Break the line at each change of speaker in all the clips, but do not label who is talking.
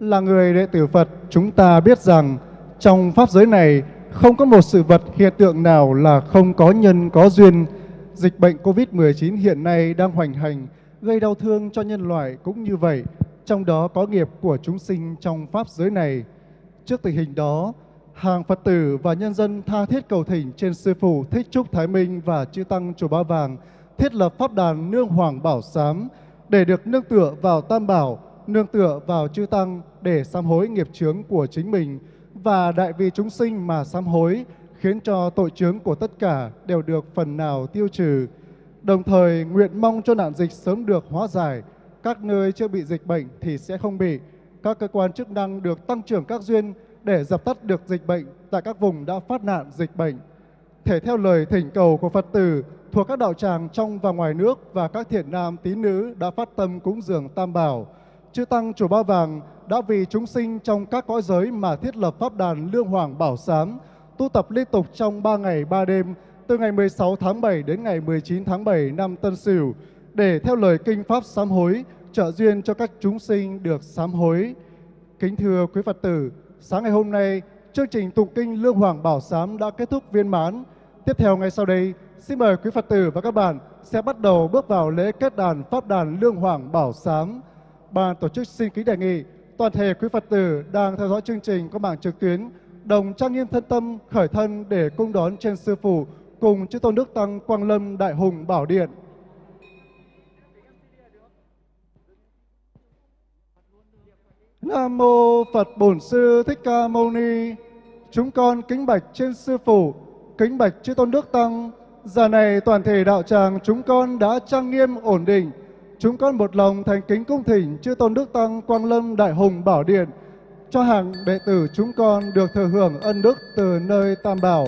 Là người đệ tử Phật, chúng ta biết rằng trong Pháp giới này không có một sự vật hiện tượng nào là không có nhân có duyên. Dịch bệnh COVID-19 hiện nay đang hoành hành, gây đau thương cho nhân loại cũng như vậy, trong đó có nghiệp của chúng sinh trong Pháp giới này. Trước tình hình đó, hàng Phật tử và nhân dân tha thiết cầu thỉnh trên Sư Phụ Thích Trúc Thái Minh và Chư Tăng Chùa Ba Vàng thiết lập Pháp đàn Nương Hoàng Bảo Sám để được nương tựa vào Tam Bảo, nương tựa vào Chư Tăng để sám hối nghiệp chướng của chính mình và đại vì chúng sinh mà sám hối khiến cho tội chướng của tất cả đều được phần nào tiêu trừ. Đồng thời nguyện mong cho nạn dịch sớm được hóa giải, các nơi chưa bị dịch bệnh thì sẽ không bị. Các cơ quan chức năng được tăng trưởng các duyên để dập tắt được dịch bệnh tại các vùng đã phát nạn dịch bệnh. Thể theo lời thỉnh cầu của Phật tử thuộc các đạo tràng trong và ngoài nước và các thiện nam tín nữ đã phát tâm cúng dường Tam Bảo, Chư Tăng Chùa Ba Vàng đã vì chúng sinh trong các cõi giới mà thiết lập Pháp đàn Lương Hoàng Bảo Sám, tu tập liên tục trong 3 ngày 3 đêm, từ ngày 16 tháng 7 đến ngày 19 tháng 7 năm Tân Sửu, để theo lời kinh Pháp sám hối, trợ duyên cho các chúng sinh được sám hối. Kính thưa quý Phật tử, sáng ngày hôm nay, chương trình tụng kinh Lương Hoàng Bảo Sám đã kết thúc viên mãn. Tiếp theo ngay sau đây, xin mời quý Phật tử và các bạn sẽ bắt đầu bước vào lễ kết đàn Pháp đàn Lương Hoàng Bảo Sám. Ban tổ chức xin kính đề nghị toàn thể quý Phật tử đang theo dõi chương trình qua mạng trực tuyến đồng trang nghiêm thân tâm khởi thân để cung đón trên sư phụ cùng chư tôn đức tăng Quang Lâm Đại Hùng Bảo Điện. Nam mô Phật Bổn Sư Thích Ca Mâu Ni. Chúng con kính bạch trên sư phụ, kính bạch chư tôn đức tăng. Giờ này toàn thể đạo tràng chúng con đã trang nghiêm ổn định. Chúng con một lòng thành kính cung thỉnh chư tôn đức tăng Quang Lâm Đại Hùng Bảo Điện, cho hàng đệ tử chúng con được thừa hưởng ân đức từ nơi Tam Bảo.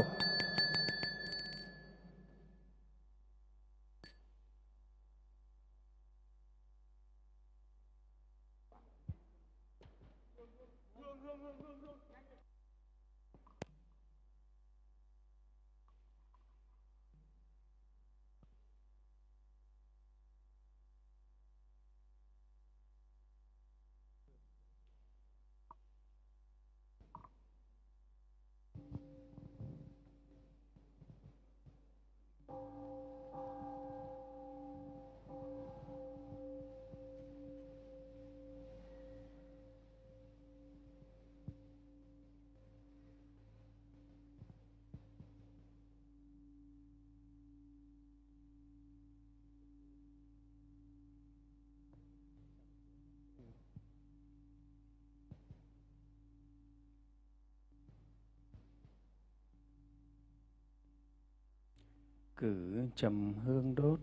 Cử trầm hương đốt.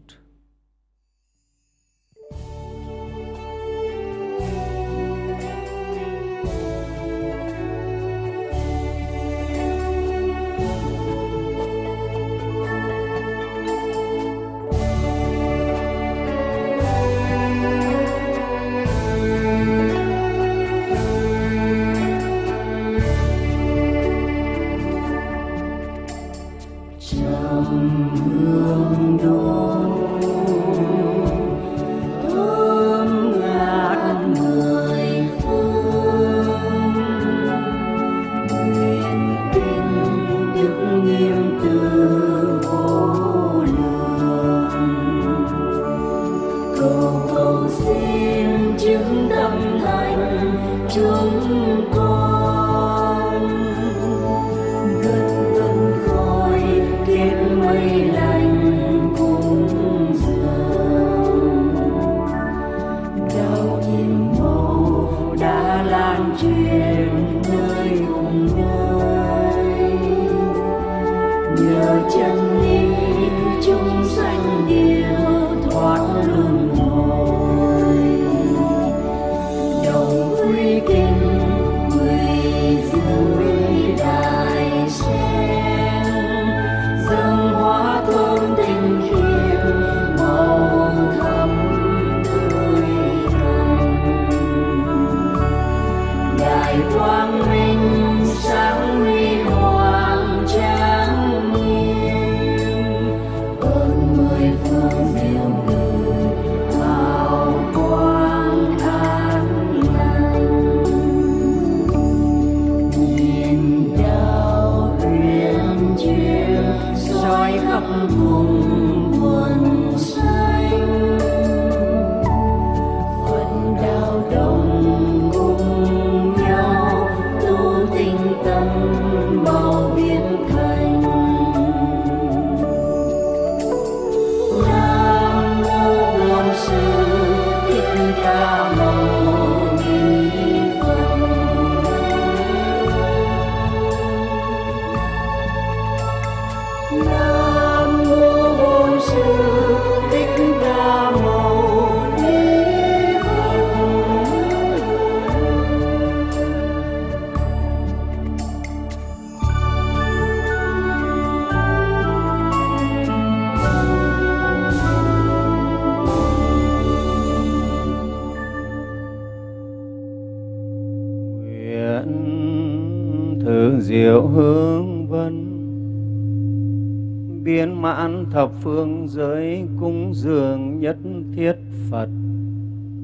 Giới dường nhất thiết phật.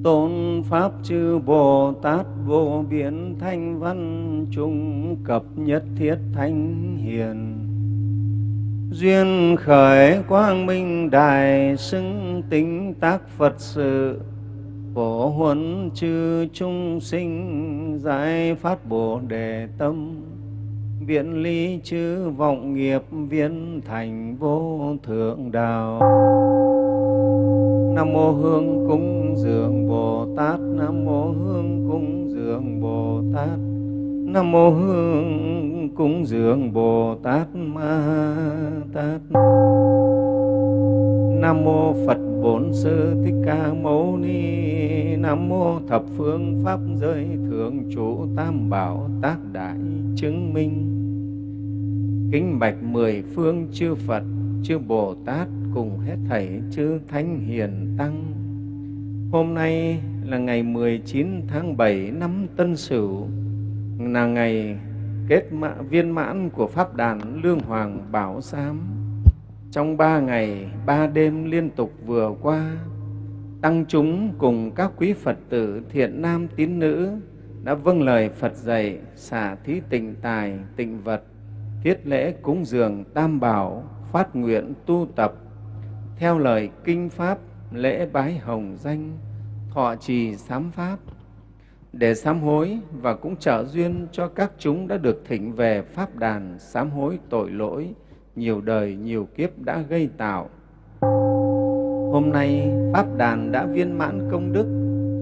Tôn pháp chư bồ tát vô biến thanh văn trung cập nhất thiết thanh hiền. Duyên khởi quang minh đài xứng tính tác phật sự. Phổ huấn chư trung sinh giải phát bồ đề tâm viễn ly chư vọng nghiệp viên thành vô thượng đạo. Nam mô hương cúng dường bồ tát. Nam mô hương cúng dường bồ tát. Nam mô hương cúng dường bồ tát ma tát. Nam mô phật bổn sư thích ca mâu ni. Nam mô thập phương pháp giới thượng chủ tam bảo tác đại chứng minh kính bạch mười phương chư phật chư bồ tát cùng hết thảy chư thánh hiền tăng hôm nay là ngày 19 tháng 7 năm Tân Sửu là ngày kết mã, viên mãn của Pháp đàn Lương Hoàng Bảo Sám. Trong ba ngày, ba đêm liên tục vừa qua, Tăng chúng cùng các quý Phật tử thiện nam tín nữ đã vâng lời Phật dạy xả thí tịnh tài, tịnh vật, thiết lễ cúng dường tam bảo, phát nguyện tu tập, theo lời kinh Pháp, lễ bái hồng danh, thọ trì sám Pháp, để sám hối và cũng trợ duyên cho các chúng đã được thỉnh về Pháp đàn sám hối tội lỗi, nhiều đời, nhiều kiếp đã gây tạo. Hôm nay, Pháp đàn đã viên mãn công đức,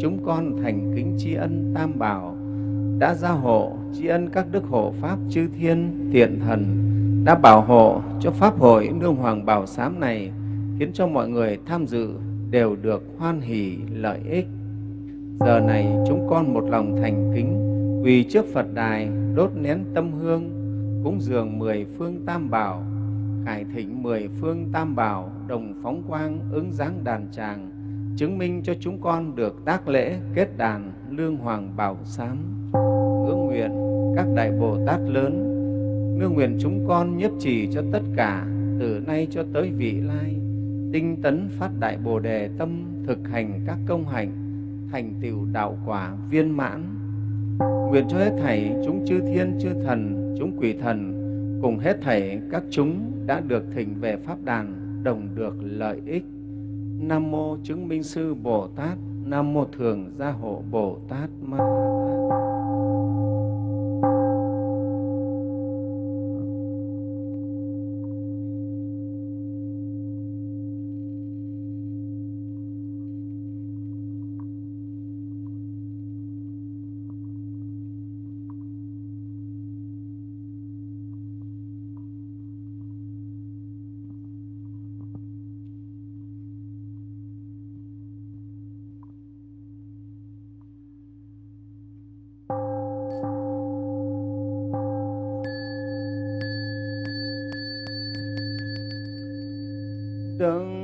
chúng con thành kính tri ân Tam Bảo, đã gia hộ tri ân các đức hộ Pháp chư thiên, thiện thần, đã bảo hộ cho Pháp hội Nương Hoàng Bảo Sám này, khiến cho mọi người tham dự đều được hoan hỷ lợi ích. Giờ này chúng con một lòng thành kính quỳ trước Phật đài đốt nén tâm hương cúng dường mười phương tam bảo khải thịnh mười phương tam bảo đồng phóng quang ứng dáng đàn tràng chứng minh cho chúng con được tác lễ, kết đàn, lương hoàng bảo sám ước nguyện các đại bồ tát lớn. Nương nguyện chúng con nhiếp trì cho tất cả, từ nay cho tới vị lai, tinh tấn phát đại bồ đề tâm thực hành các công hạnh, thành tựu đạo quả viên mãn. Nguyện cho hết thảy chúng chư thiên, chư thần, chúng quỷ thần, cùng hết thảy các chúng đã được thỉnh về pháp đàn, đồng được lợi ích nam mô chứng minh sư bồ tát. Nam mô thường gia hộ bồ tát ma tát. Đức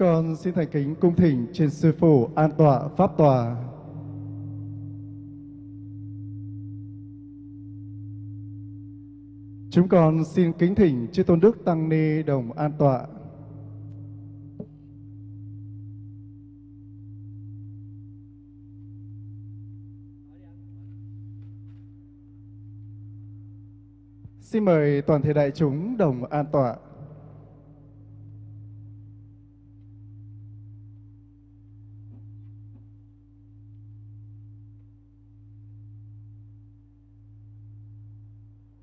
con xin thành kính cung thỉnh trên sư phụ an tọa pháp tòa. Chúng con xin kính thỉnh chư tôn đức tăng ni đồng an tọa. Xin mời toàn thể đại chúng đồng an tọa.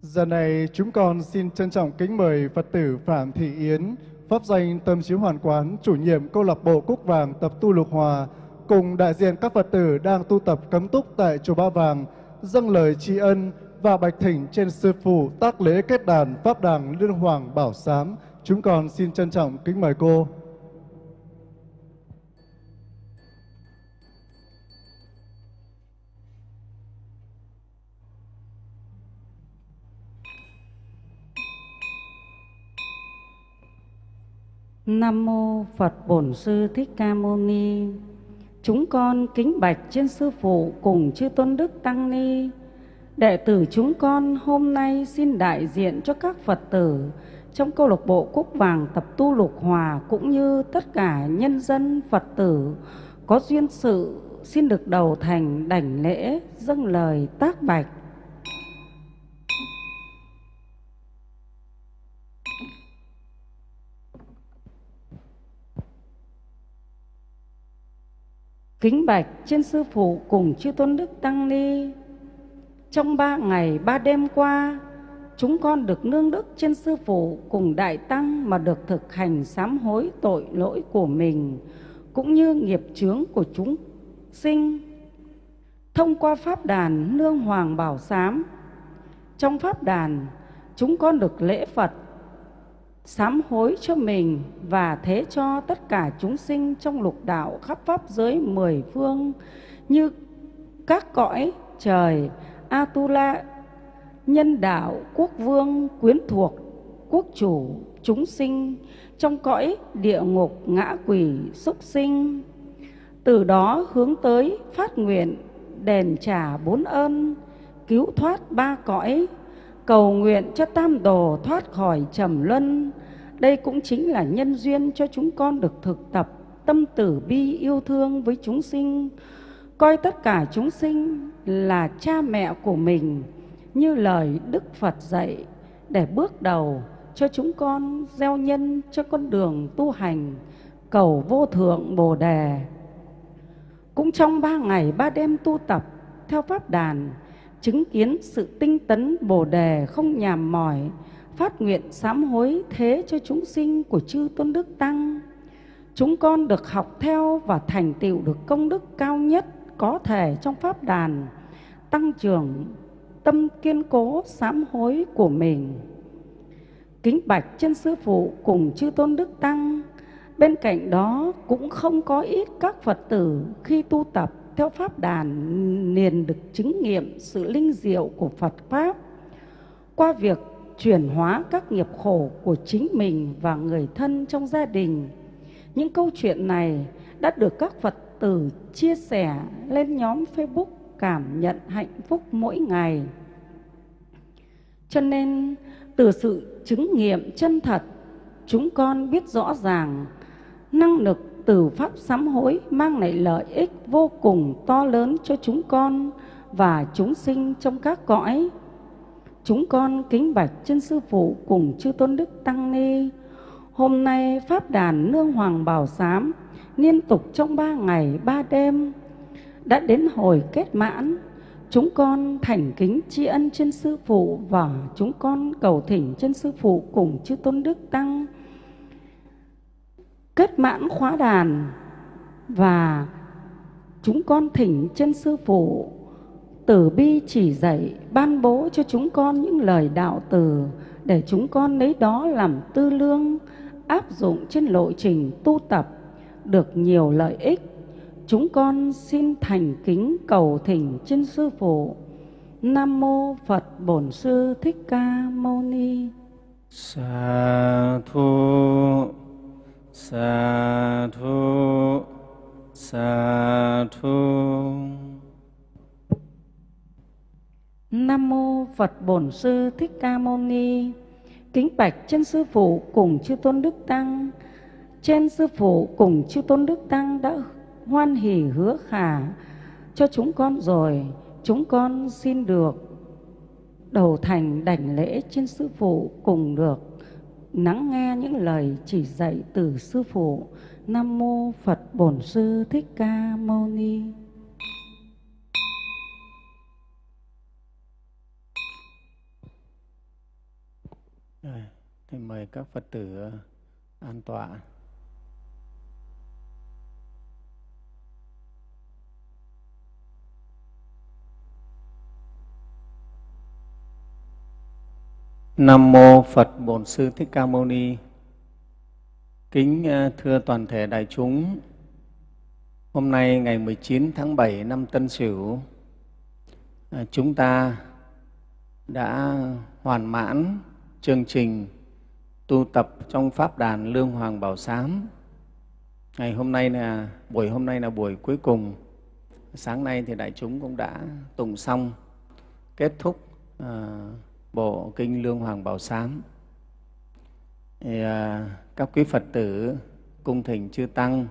Giờ này chúng con xin trân trọng kính mời Phật tử Phạm Thị Yến, pháp danh Tâm Chiếu Hoàn Quán, chủ nhiệm câu lạc bộ Cúc Vàng tập tu Lục Hòa, cùng đại diện các Phật tử đang tu tập cấm túc tại chùa Ba Vàng, dâng lời tri ân và bạch thỉnh trên sư phụ tác lễ kết đàn Pháp đàng Liên Hoàng Bảo Sám. Chúng con xin trân trọng kính mời cô.
Nam mô Phật Bổn Sư Thích Ca Mâu Ni. Chúng con kính bạch trên sư phụ cùng chư tôn đức tăng ni. Đệ tử chúng con hôm nay xin đại diện cho các Phật tử trong câu lạc bộ Cúc Vàng tập tu Lục Hòa cũng như tất cả nhân dân Phật tử có duyên sự xin được đầu thành đảnh lễ, dâng lời tác bạch. Kính bạch trên sư phụ cùng chư tôn đức tăng ni. Trong ba ngày ba đêm qua, chúng con được nương đức trên sư phụ cùng đại tăng mà được thực hành sám hối tội lỗi của mình cũng như nghiệp chướng của chúng sinh thông qua pháp đàn nương hoàng bảo sám trong pháp đàn chúng con được lễ phật sám hối cho mình và thế cho tất cả chúng sinh trong lục đạo khắp pháp giới mười phương, như các cõi trời, Atula, nhân đạo, quốc vương, quyến thuộc, quốc chủ, chúng sinh, trong cõi địa ngục, ngã quỷ, súc sinh. Từ đó hướng tới phát nguyện, đền trả bốn ơn, cứu thoát ba cõi cầu nguyện cho tam đồ thoát khỏi trầm luân đây cũng chính là nhân duyên cho chúng con được thực tập tâm tử bi yêu thương với chúng sinh coi tất cả chúng sinh là cha mẹ của mình như lời Đức Phật dạy để bước đầu cho chúng con gieo nhân cho con đường tu hành cầu vô thượng Bồ đề. Cũng trong ba ngày ba đêm tu tập theo pháp đàn, chứng kiến sự tinh tấn Bồ đề không nhàm mỏi, phát nguyện sám hối thế cho chúng sinh của chư tôn đức tăng. Chúng con được học theo và thành tựu được công đức cao nhất có thể trong pháp đàn, tăng trưởng tâm kiên cố sám hối của mình. Kính bạch chân sư phụ cùng chư tôn đức tăng, bên cạnh đó cũng không có ít các Phật tử khi tu tập theo pháp đàn liền được chứng nghiệm sự linh diệu của Phật Pháp qua việc chuyển hóa các nghiệp khổ của chính mình và người thân trong gia đình. Những câu chuyện này đã được các Phật tử chia sẻ lên nhóm Facebook cảm nhận hạnh phúc mỗi ngày. Cho nên từ sự chứng nghiệm chân thật, chúng con biết rõ ràng năng lực từ pháp sám hối mang lại lợi ích vô cùng to lớn cho chúng con và chúng sinh trong các cõi. Chúng con kính bạch chân sư phụ cùng chư tôn đức tăng ni. Hôm nay pháp đàn nương hoàng bảo sám liên tục trong ba ngày, ba đêm đã đến hồi kết mãn chúng con thành kính tri ân chân sư phụ và chúng con cầu thỉnh chân sư phụ cùng chư tôn đức tăng kết mãn khóa đàn và chúng con thỉnh chân sư phụ tử bi chỉ dạy, ban bố cho chúng con những lời đạo từ để chúng con lấy đó làm tư lương, áp dụng trên lộ trình tu tập, được nhiều lợi ích. Chúng con xin thành kính cầu thỉnh trên sư phụ. Nam mô phật bổn sư thích ca mâu ni.
Sa thu sa thu sa thu
nam mô phật bổn sư thích ca mâu ni. Kính bạch chân sư phụ cùng chư tôn đức tăng. Trên sư phụ cùng chư tôn đức tăng đã hoan hỷ hứa khả cho chúng con rồi. Chúng con xin được đầu thành đảnh lễ trên sư phụ cùng được lắng nghe những lời chỉ dạy từ sư phụ. Nam mô phật bổn sư thích ca mâu ni.
Rồi, thì mời các phật tử ờ, an tọa. Nam mô Phật Bổn Sư Thích Ca Mâu Ni. Kính ờ, thưa toàn thể đại chúng, hôm nay ngày 19 tháng 7 năm Tân Sửu, ờ, chúng ta đã hoàn mãn chương trình tu tập trong pháp đàn Lương Hoàng Bảo Sám. Ngày hôm nay là buổi hôm nay là buổi cuối cùng. Sáng nay thì đại chúng cũng đã tùng xong kết thúc uh, bộ kinh Lương Hoàng Bảo Sám. Thì, à, các quý Phật tử cung thỉnh chư Tăng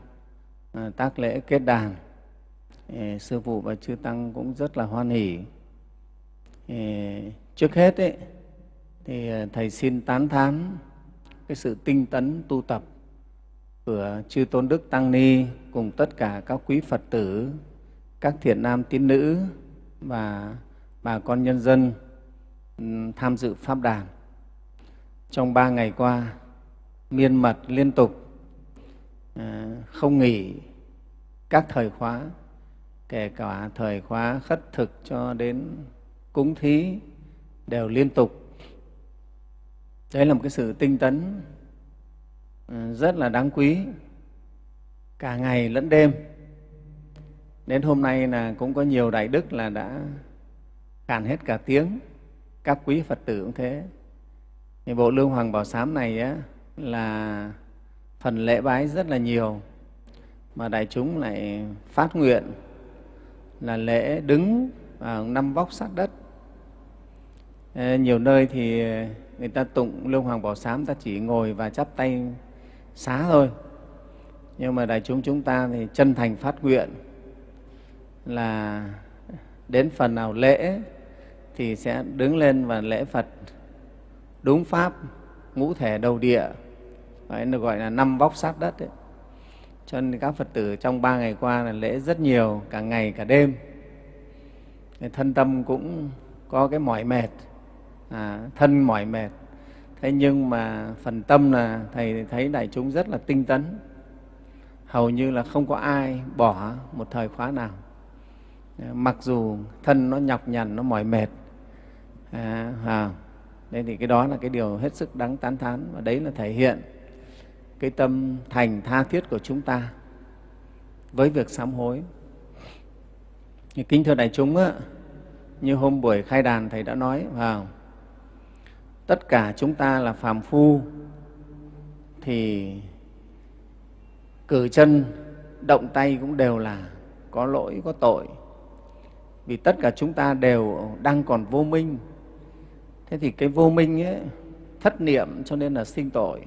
à, tác lễ kết đàn. Thì, sư phụ và chư Tăng cũng rất là hoan hỷ. Thì, trước hết ấy, thì à, Thầy xin tán thán cái sự tinh tấn tu tập của chư tôn đức tăng ni cùng tất cả các quý phật tử các thiện nam tín nữ và bà con nhân dân tham dự pháp đàn. Trong ba ngày qua, miên mật liên tục à, không nghỉ các thời khóa, kể cả thời khóa khất thực cho đến cúng thí đều liên tục. Đấy là một cái sự tinh tấn à, rất là đáng quý cả ngày lẫn đêm. Đến hôm nay là cũng có nhiều đại đức là đã cản hết cả tiếng các quý phật tử cũng thế. Thì bộ lương hoàng bảo sám này á, là phần lễ bái rất là nhiều. Mà đại chúng lại phát nguyện là lễ đứng vào năm vóc sát đất. Nhiều nơi thì người ta tụng lương hoàng bảo sám ta chỉ ngồi và chắp tay xá thôi. Nhưng mà đại chúng chúng ta thì chân thành phát nguyện là đến phần nào lễ thì sẽ đứng lên và lễ Phật. Đúng pháp ngũ thể đầu địa. Đấy, được gọi là năm vóc sát đất ấy. cho nên các phật tử trong ba ngày qua là lễ rất nhiều cả ngày cả đêm. Thân tâm cũng có cái mỏi mệt. À, thân mỏi mệt. Thế nhưng mà phần tâm là thầy thấy đại chúng rất là tinh tấn. Hầu như là không có ai bỏ một thời khóa nào. Mặc dù thân nó nhọc nhằn nó mỏi mệt à, à, đây thì cái đó là cái điều hết sức đáng tán thán và đấy là thể hiện cái tâm thành tha thiết của chúng ta với việc sám hối. Như kính thưa đại chúng á, như hôm buổi khai đàn thầy đã nói vào tất cả chúng ta là phàm phu thì cử chân động tay cũng đều là có lỗi có tội. Vì tất cả chúng ta đều đang còn vô minh thế thì cái vô minh ấy thất niệm cho nên là sinh tội.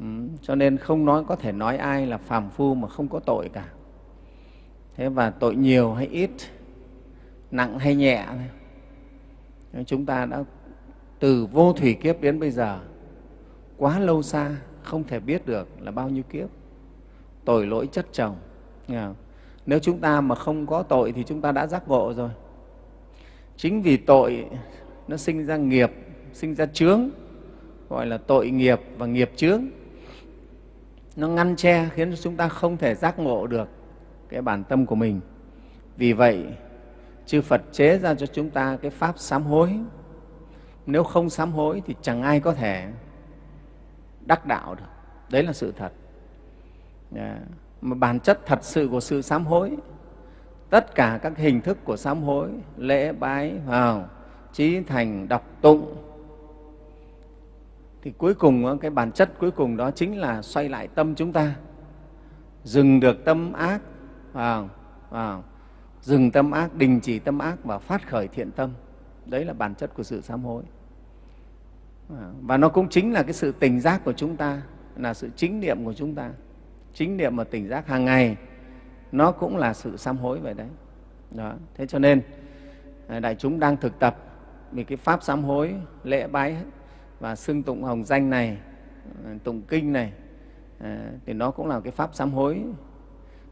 Ừ, cho nên không nói có thể nói ai là phàm phu mà không có tội cả. Thế và tội nhiều hay ít nặng hay nhẹ chúng ta đã từ vô thủy kiếp đến bây giờ quá lâu xa không thể biết được là bao nhiêu kiếp. Tội lỗi chất chồng nếu chúng ta mà không có tội thì chúng ta đã giác ngộ rồi. Chính vì tội nó sinh ra nghiệp, sinh ra chướng, gọi là tội nghiệp và nghiệp chướng. Nó ngăn che, khiến chúng ta không thể giác ngộ được cái bản tâm của mình. Vì vậy, chư phật chế ra cho chúng ta cái pháp sám hối. Nếu không sám hối thì chẳng ai có thể đắc đạo được. Đấy là sự thật. Yeah. mà bản chất thật sự của sự sám hối, tất cả các hình thức của sám hối, lễ bái vào trí thành đọc tụng. Thì cuối cùng ờ, cái bản chất cuối cùng đó chính là xoay lại tâm chúng ta. Dừng được tâm ác à, à, dừng tâm ác đình chỉ tâm ác và phát khởi thiện tâm. Đấy là bản chất của sự sám hối. Ờ, và nó cũng chính là cái sự tỉnh giác của chúng ta là sự chính niệm của chúng ta. Chính niệm và tỉnh giác hàng ngày nó cũng là sự sám hối vậy đấy. Đó. thế cho nên ờ, đại chúng đang thực tập vì cái pháp sám hối lễ bái và xưng tụng hồng danh này ờ, tụng kinh này à, thì nó cũng là cái pháp sám hối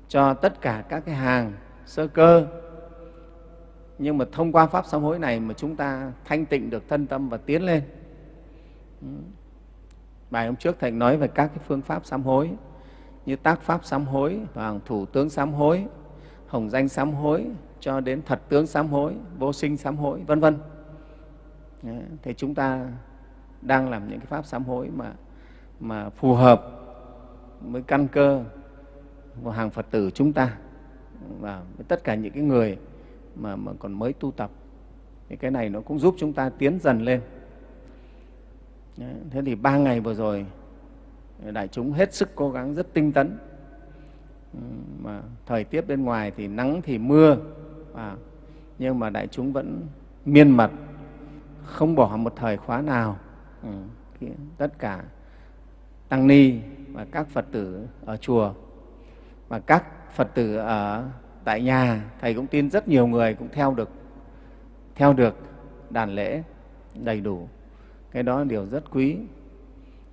cho tất cả các cái hàng sơ cơ. Nhưng mà thông qua pháp sám hối này mà chúng ta thanh tịnh được thân tâm và tiến lên. Bài hôm trước thầy nói về các cái phương pháp sám hối như tác pháp sám hối và thủ tướng sám hối hồng danh sám hối cho đến thật tướng sám hối vô sinh sám hối vân vân thì chúng ta đang làm những cái pháp sám hối mà mà phù hợp với căn cơ của hàng Phật tử chúng ta và với tất cả những cái người mà, mà còn mới tu tập. Thì cái này nó cũng giúp chúng ta tiến dần lên. Thế thì ba ngày vừa rồi đại chúng hết sức cố gắng rất tinh tấn. Ừ, mà thời tiết bên ngoài thì nắng thì mưa à, nhưng mà đại chúng vẫn miên mật không bỏ một thời khóa nào. Ừ, tất cả tăng ni và các phật tử ở chùa và các phật tử ở tại nhà thầy cũng tin rất nhiều người cũng theo được theo được đàn lễ đầy đủ. Cái đó là điều rất quý.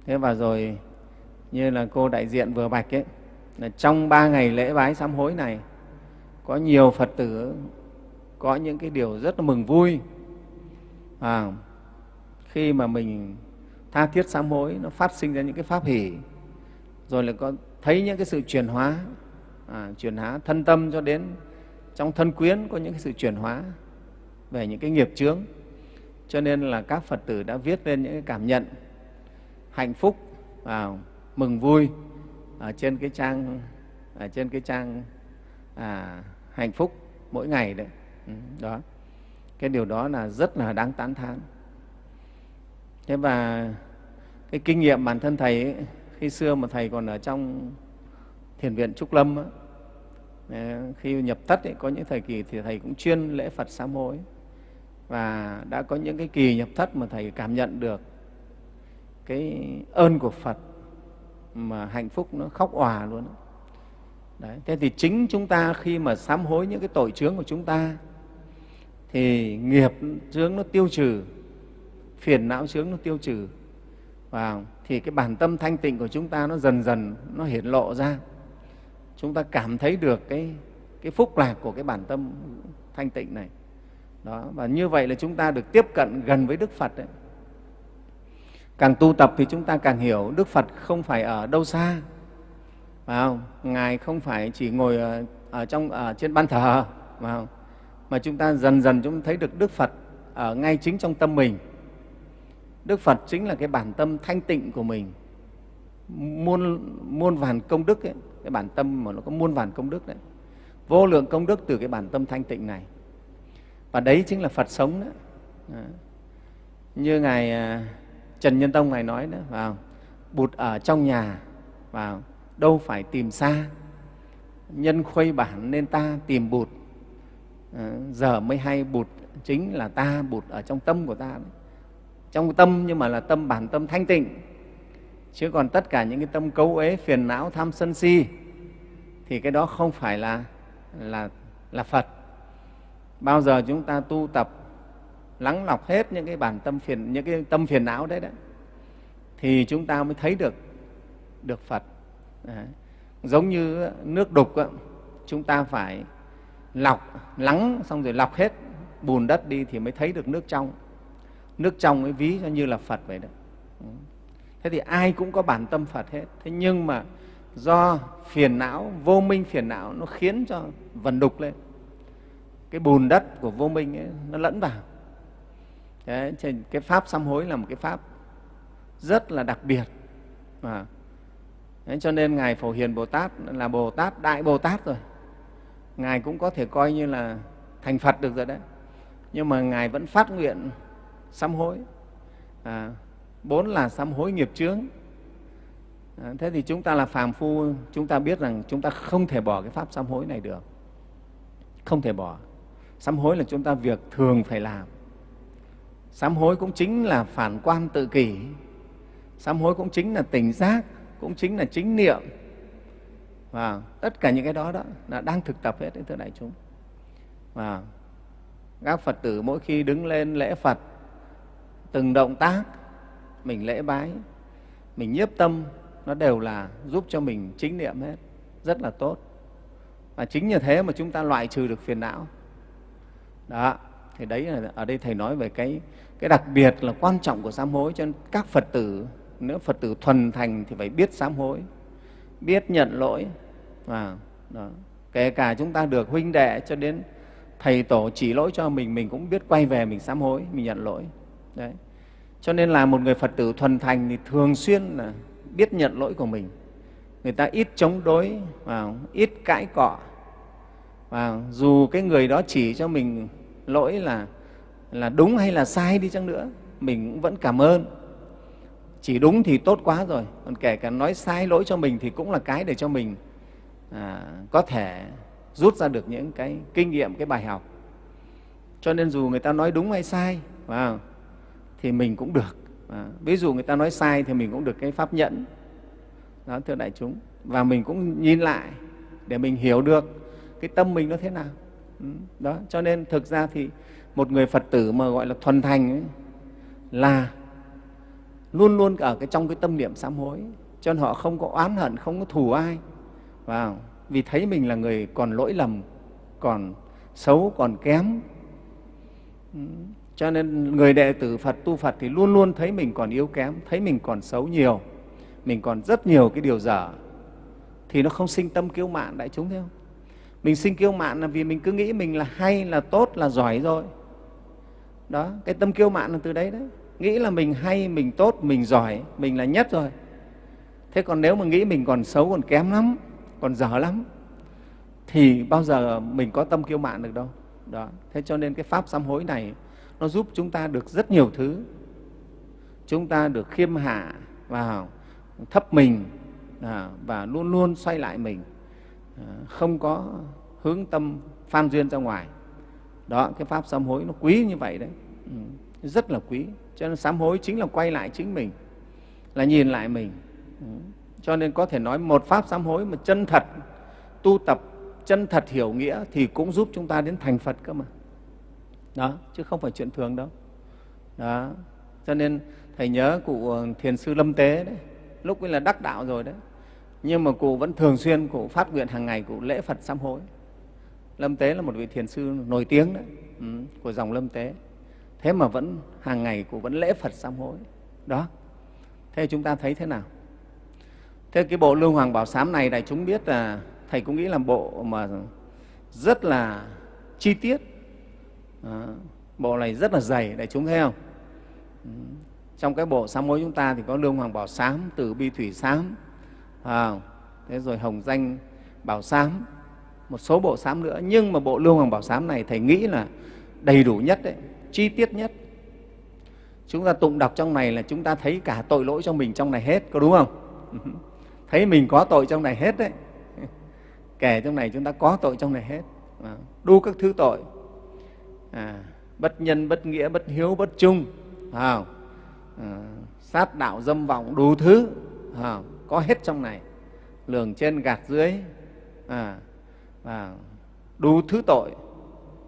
Thế và rồi như là cô đại diện vừa bạch ấy là trong ba ngày lễ bái sám hối này có nhiều phật tử có những cái điều rất là mừng vui à, khi mà mình tha thiết sám hối nó phát sinh ra những cái pháp hỷ rồi lại có thấy những cái sự chuyển hóa à, chuyển hóa thân tâm cho đến trong thân quyến có những cái sự chuyển hóa về những cái nghiệp chướng. Cho nên là các phật tử đã viết lên những cái cảm nhận hạnh phúc và mừng vui ở trên cái trang ở trên cái trang à, hạnh phúc mỗi ngày đấy. Ừ, đó cái điều đó là rất là đáng tán thán thế và cái kinh nghiệm bản thân thầy ấy, khi xưa mà thầy còn ở trong thiền viện trúc lâm ấy, ờ, khi nhập thất ấy, có những thời kỳ thì thầy cũng chuyên lễ phật sám hối và đã có những cái kỳ nhập thất mà thầy cảm nhận được cái ơn của phật mà hạnh phúc nó khóc òa luôn Đấy. Thế thì chính chúng ta khi mà sám hối những cái tội chướng của chúng ta thì nghiệp chướng nó tiêu trừ, phiền não chướng nó tiêu trừ. Và thì cái bản tâm thanh tịnh của chúng ta nó dần dần nó hiển lộ ra. Chúng ta cảm thấy được cái, cái phúc lạc của cái bản tâm thanh tịnh này. Đó. Và như vậy là chúng ta được tiếp cận gần với Đức Phật. Đấy. Càng tu tập thì chúng ta càng hiểu Đức Phật không phải ở đâu xa, phải không? Ngài không phải chỉ ngồi ở, ở trong ở trên ban thờ, phải không? Mà chúng ta dần dần chúng ta thấy được Đức Phật ở ngay chính trong tâm mình. Đức Phật chính là cái bản tâm thanh tịnh của mình, muôn muôn vàn công đức ấy, cái bản tâm mà nó có muôn vàn công đức đấy, vô lượng công đức từ cái bản tâm thanh tịnh này. Và đấy chính là Phật sống đó. đó. Như ngài à, Trần Nhân Tông ngài nói đó, vào bụt ở trong nhà, vào đâu phải tìm xa, nhân khuây bản nên ta tìm bụt. Ờ, giờ mới hay bụt chính là ta, bụt ở trong tâm của ta. Đấy. Trong tâm nhưng mà là tâm bản tâm thanh tịnh, chứ còn tất cả những cái tâm cấu ế phiền não, tham sân si thì cái đó không phải là là là Phật. Bao giờ chúng ta tu tập lắng lọc hết những cái bản tâm phiền những cái tâm phiền não đấy đấy thì chúng ta mới thấy được được Phật. Đấy. Giống như nước đục chúng ta phải lọc lắng xong rồi lọc hết bùn đất đi thì mới thấy được nước trong. Nước trong ấy ví cho như là Phật vậy đó. Thế thì ai cũng có bản tâm Phật hết. Thế nhưng mà do phiền não, vô minh phiền não nó khiến cho vần đục lên. Cái bùn đất của vô minh ấy, nó lẫn vào Đấy, cái pháp sám hối là một cái pháp rất là đặc biệt à. Đấy, cho nên ngài phổ hiền bồ tát là bồ tát đại bồ tát rồi ngài cũng có thể coi như là thành phật được rồi đấy. Nhưng mà ngài vẫn phát nguyện sám hối. À, bốn là sám hối nghiệp chướng. À, thế thì chúng ta là phàm phu chúng ta biết rằng chúng ta không thể bỏ cái pháp sám hối này được. Không thể bỏ. Sám hối là chúng ta việc thường phải làm. Sám hối cũng chính là phản quan tự kỷ. Sám hối cũng chính là tỉnh giác, cũng chính là chính niệm. Và tất cả những cái đó đó là đang thực tập hết đến thưa đại chúng. Và các Phật tử mỗi khi đứng lên lễ Phật, từng động tác mình lễ bái, mình nhiếp tâm, nó đều là giúp cho mình chính niệm hết, rất là tốt. Và chính như thế mà chúng ta loại trừ được phiền não. Đó, thì đấy là ở đây thầy nói về cái cái đặc biệt là quan trọng của sám hối cho nên các phật tử nếu phật tử thuần thành thì phải biết sám hối biết nhận lỗi và đó. kể cả chúng ta được huynh đệ cho đến thầy tổ chỉ lỗi cho mình mình cũng biết quay về mình sám hối, mình nhận lỗi. Đấy. Cho nên là một người phật tử thuần thành thì thường xuyên là biết nhận lỗi của mình. Người ta ít chống đối và ít cãi cọ. Và dù cái người đó chỉ cho mình lỗi là là đúng hay là sai đi chăng nữa, mình cũng vẫn cảm ơn. Chỉ đúng thì tốt quá rồi, còn kể cả nói sai lỗi cho mình thì cũng là cái để cho mình à, có thể rút ra được những cái kinh nghiệm cái bài học. Cho nên dù người ta nói đúng hay sai vào thì mình cũng được. À, ví dụ người ta nói sai thì mình cũng được cái pháp nhẫn. Đó thưa đại chúng. Và mình cũng nhìn lại để mình hiểu được cái tâm mình nó thế nào. Ừ, đó cho nên thực ra thì một người phật tử mà gọi là thuần thành ấy, là luôn luôn ở cái trong cái tâm niệm sám hối. Cho nên họ không có oán hận không có thù ai vào vì thấy mình là người còn lỗi lầm, còn xấu, còn kém. Cho nên người đệ tử phật, tu phật thì luôn luôn thấy mình còn yếu kém, thấy mình còn xấu nhiều, mình còn rất nhiều cái điều dở. Thì nó không sinh tâm kiêu mạn, đại chúng thấy không? Mình sinh kiêu mạn là vì mình cứ nghĩ mình là hay, là tốt, là giỏi rồi. Đó, cái tâm kiêu mạn là từ đấy đấy. Nghĩ là mình hay, mình tốt, mình giỏi, mình là nhất rồi. Thế còn nếu mà nghĩ mình còn xấu, còn kém lắm còn dở lắm. Thì bao giờ mình có tâm kiêu mạn được đâu. Đó. Thế cho nên cái pháp sám hối này nó giúp chúng ta được rất nhiều thứ. Chúng ta được khiêm hạ vào thấp mình à, và luôn luôn xoay lại mình. À, không có hướng tâm phan duyên ra ngoài. Đó cái pháp sám hối nó quý như vậy đấy. Ừ, rất là quý. Cho nên sám hối chính là quay lại chính mình là nhìn lại mình. Ừ, cho nên có thể nói một pháp sám hối mà chân thật tu tập chân thật hiểu nghĩa thì cũng giúp chúng ta đến thành phật cơ mà. Đó chứ không phải chuyện thường đâu. Đó cho nên thầy nhớ cụ ờ, thiền sư lâm tế đấy lúc ấy là đắc đạo rồi đấy. Nhưng mà cụ vẫn thường xuyên cụ phát nguyện hàng ngày cụ lễ phật sám hối. Lâm tế là một vị thiền sư nổi tiếng đấy ừ, của dòng lâm tế. Thế mà vẫn hàng ngày cụ vẫn lễ phật sám hối. Đó thế chúng ta thấy thế nào? Thế cái bộ lưu hoàng bảo sám này đại chúng biết là thầy cũng nghĩ là bộ mà rất là chi tiết. Đó. bộ này rất là dày đại chúng thấy không? Ừ, trong cái bộ sám hối chúng ta thì có lương hoàng bảo sám từ bi thủy sám à, thế rồi hồng danh bảo sám một số bộ sám nữa. Nhưng mà bộ lương hoàng bảo sám này thầy nghĩ là đầy đủ nhất đấy chi tiết nhất. Chúng ta tụng đọc trong này là chúng ta thấy cả tội lỗi cho mình trong này hết có đúng không? thấy mình có tội trong này hết đấy. Kể trong này chúng ta có tội trong này hết. Vâng. Đu các thứ tội. À, bất nhân bất nghĩa bất hiếu bất trung à, sát đạo dâm vọng đủ thứ. À, có hết trong này. Lường trên gạt dưới. À, à, đủ thứ tội.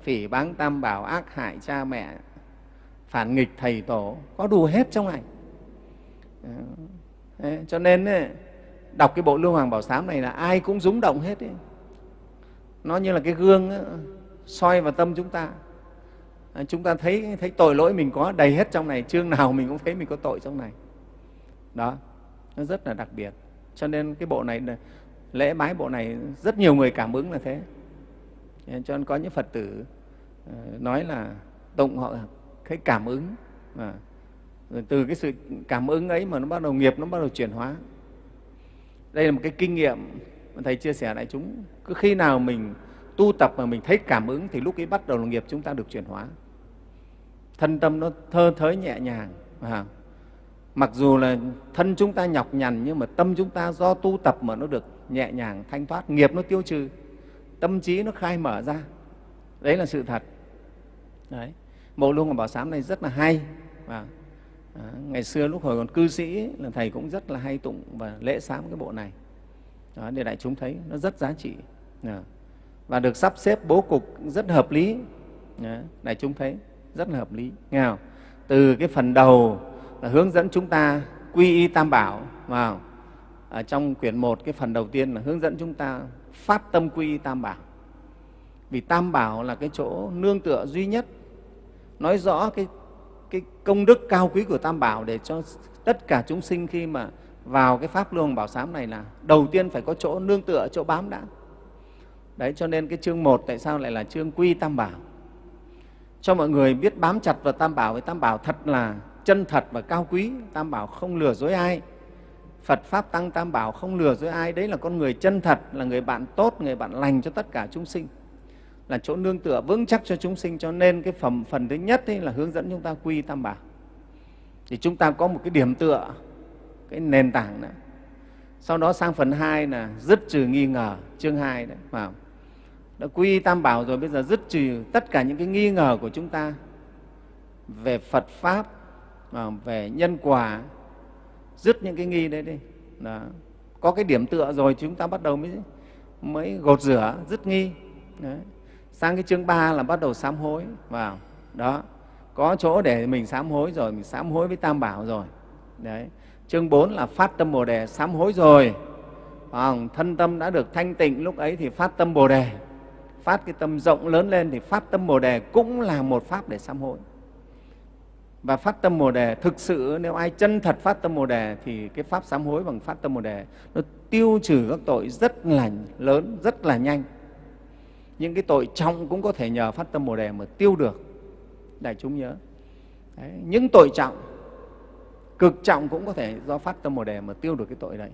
Phỉ báng tam bảo ác hại cha mẹ. Phản nghịch thầy tổ. Có đủ hết trong này. À, cho nên ấy, đọc cái bộ lưu hoàng bảo sám này là ai cũng rúng động hết ấy. nó như là cái gương ấy, soi vào tâm chúng ta. À, chúng ta thấy thấy tội lỗi mình có đầy hết trong này chương nào mình cũng thấy mình có tội trong này. Đó nó rất là đặc biệt. Cho nên cái bộ này lễ bái bộ này rất nhiều người cảm ứng là thế. Cho nên có những phật tử ờ, nói là tụng họ thấy cảm ứng. À, rồi từ cái sự cảm ứng ấy mà nó bắt đầu nghiệp nó bắt đầu chuyển hóa đây là một cái kinh nghiệm mà thầy chia sẻ lại chúng. Cứ khi nào mình tu tập mà mình thấy cảm ứng thì lúc ấy bắt đầu là nghiệp chúng ta được chuyển hóa. Thân tâm nó thơ thới nhẹ nhàng à, mặc dù là thân chúng ta nhọc nhằn nhưng mà tâm chúng ta do tu tập mà nó được nhẹ nhàng thanh thoát nghiệp nó tiêu trừ tâm trí nó khai mở ra. Đấy là sự thật. Đấy. Bộ luông của bảo sám này rất là hay À à, ngày xưa lúc hồi còn cư sĩ là thầy cũng rất là hay tụng và lễ sám cái bộ này. Đó, để đại chúng thấy nó rất giá trị. À, và được sắp xếp bố cục rất hợp lý. À, đại chúng thấy rất là hợp lý. Nghe không? từ cái phần đầu là hướng dẫn chúng ta quy y tam bảo vào. Ở trong quyển một cái phần đầu tiên là hướng dẫn chúng ta phát tâm quy y tam bảo. Vì tam bảo là cái chỗ nương tựa duy nhất nói rõ cái, cái công đức cao quý của tam bảo để cho tất cả chúng sinh khi mà vào cái pháp luồng bảo sám này là đầu tiên phải có chỗ nương tựa, chỗ bám đã. Đấy, cho nên cái chương một tại sao lại là chương quy tam bảo? Cho mọi người biết bám chặt vào tam bảo với tam bảo thật là chân thật và cao quý. Tam bảo không lừa dối ai. Phật pháp tăng tam bảo không lừa dối ai. Đấy là con người chân thật, là người bạn tốt, người bạn lành cho tất cả chúng sinh là chỗ nương tựa vững chắc cho chúng sinh. Cho nên cái phẩm, phần thứ nhất ấy là hướng dẫn chúng ta quy tam bảo. Thì chúng ta có một cái điểm tựa, cái nền tảng đó. Sau đó sang phần hai là dứt trừ nghi ngờ, chương hai đấy vào đã quy tam bảo rồi, bây giờ dứt trừ tất cả những cái nghi ngờ của chúng ta về phật pháp à, về nhân quả, dứt những cái nghi đấy đi. Đó. có cái điểm tựa rồi, chúng ta bắt đầu mới mới gột rửa, dứt nghi. Đấy sang cái chương ba là bắt đầu sám hối, vào. Đó. Có chỗ để mình sám hối rồi, mình sám hối với tam bảo rồi. Đấy. Chương 4 là phát tâm bồ đề, sám hối rồi. Vâng, thân tâm đã được thanh tịnh, lúc ấy thì phát tâm bồ đề. Phát cái tâm rộng lớn lên thì phát tâm bồ đề cũng là một pháp để sám hối. Và phát tâm bồ đề thực sự, nếu ai chân thật phát tâm bồ đề thì cái pháp sám hối bằng phát tâm bồ đề nó tiêu trừ các tội rất là lớn, rất là nhanh những cái tội trọng cũng có thể nhờ phát tâm bồ đề mà tiêu được. Đại chúng nhớ. Đấy, những tội trọng cực trọng cũng có thể do phát tâm bồ đề mà tiêu được cái tội đấy.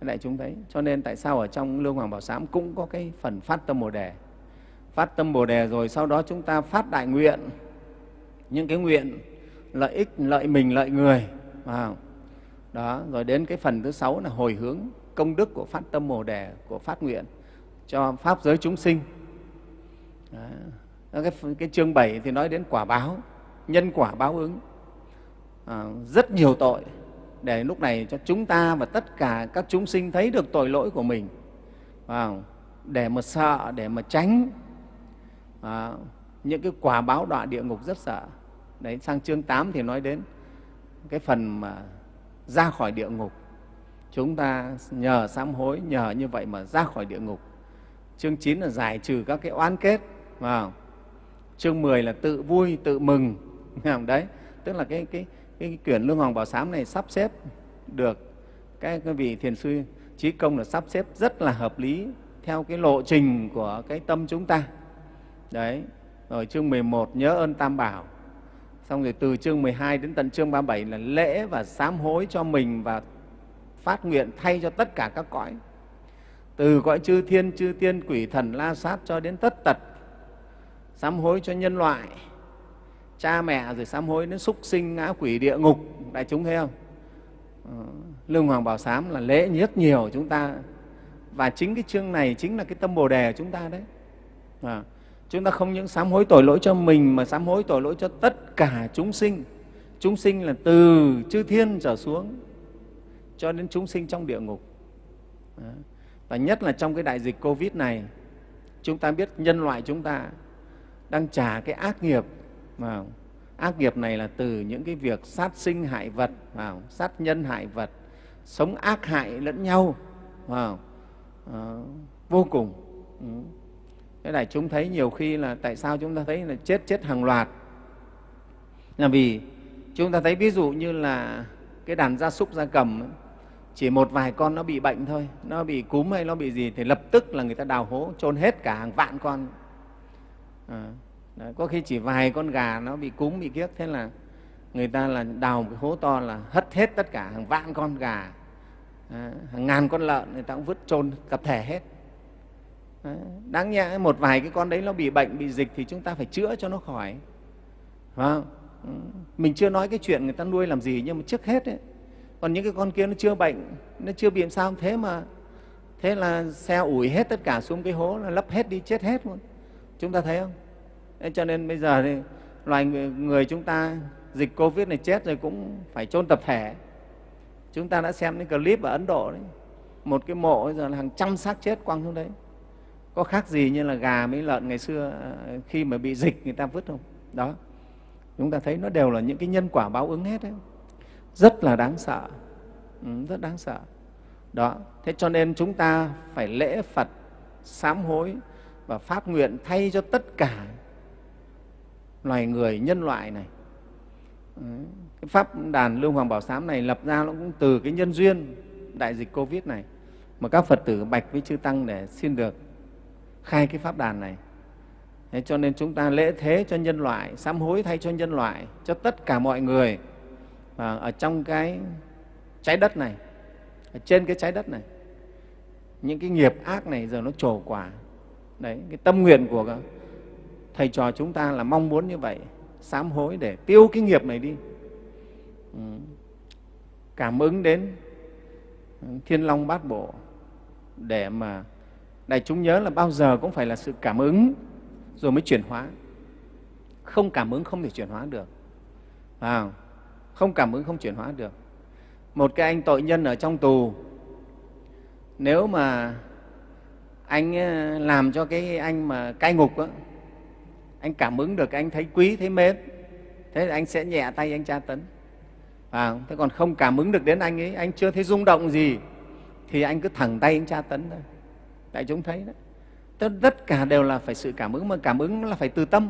Đại chúng thấy cho nên tại sao ở trong lương hoàng bảo sám cũng có cái phần phát tâm bồ đề? Phát tâm bồ đề rồi sau đó chúng ta phát đại nguyện. Những cái nguyện lợi ích lợi mình lợi người vào đó rồi đến cái phần thứ sáu là hồi hướng công đức của phát tâm bồ đề của phát nguyện cho pháp giới chúng sinh đó. Cái, cái chương 7 thì nói đến quả báo nhân quả báo ứng. À, rất nhiều tội để lúc này cho chúng ta và tất cả các chúng sinh thấy được tội lỗi của mình. À, để mà sợ để mà tránh. À, những cái quả báo đọa địa ngục rất sợ. Đấy sang chương 8 thì nói đến cái phần mà ra khỏi địa ngục. Chúng ta nhờ sám hối nhờ như vậy mà ra khỏi địa ngục. Chương 9 là giải trừ các cái oán kết vào chương 10 là tự vui tự mừng. Đấy. Tức là cái, cái, cái quyển lương hoàng bảo sám này sắp xếp được cái, cái vị thiền sư trí công là sắp xếp rất là hợp lý theo cái lộ trình của cái tâm chúng ta. Đấy. Rồi chương 11 nhớ ơn tam bảo. Xong rồi từ chương 12 đến tận chương 37 là lễ và sám hối cho mình và phát nguyện thay cho tất cả các cõi. Từ cõi chư thiên chư tiên quỷ thần la sát cho đến tất tật sám hối cho nhân loại cha mẹ rồi sám hối đến súc sinh ngã quỷ địa ngục đại chúng thấy không? Ờ, Lương hoàng bảo sám là lễ nhất nhiều chúng ta. Và chính cái chương này chính là cái tâm bồ đề của chúng ta đấy. À, chúng ta không những sám hối tội lỗi cho mình mà sám hối tội lỗi cho tất cả chúng sinh. Chúng sinh là từ chư thiên trở xuống cho đến chúng sinh trong địa ngục. Ờ, và nhất là trong cái đại dịch covid này chúng ta biết nhân loại chúng ta đang trả cái ác nghiệp vào. Ác nghiệp này là từ những cái việc sát sinh hại vật vào. Sát nhân hại vật sống ác hại lẫn nhau vào. À, vô cùng. Ừ. thế này chúng thấy nhiều khi là tại sao chúng ta thấy là chết chết hàng loạt. Là vì chúng ta thấy ví dụ như là cái đàn gia súc gia cầm ấy, chỉ một vài con nó bị bệnh thôi nó bị cúm hay nó bị gì thì lập tức là người ta đào hố chôn hết cả hàng vạn con à, có khi chỉ vài con gà nó bị cúm bị kiếp. Thế là người ta là đào một cái hố to là hất hết tất cả hàng vạn con gà. À, hàng ngàn con lợn người ta cũng vứt chôn tập thể hết. À, đáng nhẽ một vài cái con đấy nó bị bệnh bị dịch thì chúng ta phải chữa cho nó khỏi. Phải không? Ừ. Mình chưa nói cái chuyện người ta nuôi làm gì nhưng mà trước hết ấy, còn những cái con kia nó chưa bệnh nó chưa bị sao. Thế mà thế là xe ủi hết tất cả xuống cái hố là lấp hết đi chết hết luôn chúng ta thấy không? Thế cho nên bây giờ thì loài người, người chúng ta dịch covid này chết rồi cũng phải chôn tập thể. Chúng ta đã xem những clip ở ấn độ đấy. Một cái mộ bây giờ là hàng trăm xác chết quăng xuống đấy. Có khác gì như là gà mấy lợn ngày xưa ờ, khi mà bị dịch người ta vứt không? Đó. Chúng ta thấy nó đều là những cái nhân quả báo ứng hết đấy. Rất là đáng sợ. Ừ, rất đáng sợ. Đó. Thế cho nên chúng ta phải lễ phật sám hối và phát nguyện thay cho tất cả loài người nhân loại này. Cái pháp đàn lương hoàng bảo sám này lập ra nó cũng từ cái nhân duyên đại dịch covid này mà các phật tử bạch với chư tăng để xin được khai cái pháp đàn này. Thế cho nên chúng ta lễ thế cho nhân loại, sám hối thay cho nhân loại, cho tất cả mọi người và ở trong cái trái đất này, ở trên cái trái đất này. Những cái nghiệp ác này giờ nó trổ quả đấy cái tâm nguyện của thầy trò chúng ta là mong muốn như vậy sám hối để tiêu cái nghiệp này đi. Ừ. cảm ứng đến thiên long bát bộ để mà đại chúng nhớ là bao giờ cũng phải là sự cảm ứng rồi mới chuyển hóa. Không cảm ứng không thể chuyển hóa được. À, không cảm ứng không chuyển hóa được. Một cái anh tội nhân ở trong tù nếu mà anh ờ, làm cho cái anh mà cai ngục đó, anh cảm ứng được anh thấy quý thấy mến. Thế thì anh sẽ nhẹ tay anh tra tấn. À, thế còn không cảm ứng được đến anh ấy anh chưa thấy rung động gì thì anh cứ thẳng tay anh tra tấn thôi. Đại chúng thấy đó, tất, tất cả đều là phải sự cảm ứng mà cảm ứng là phải từ tâm.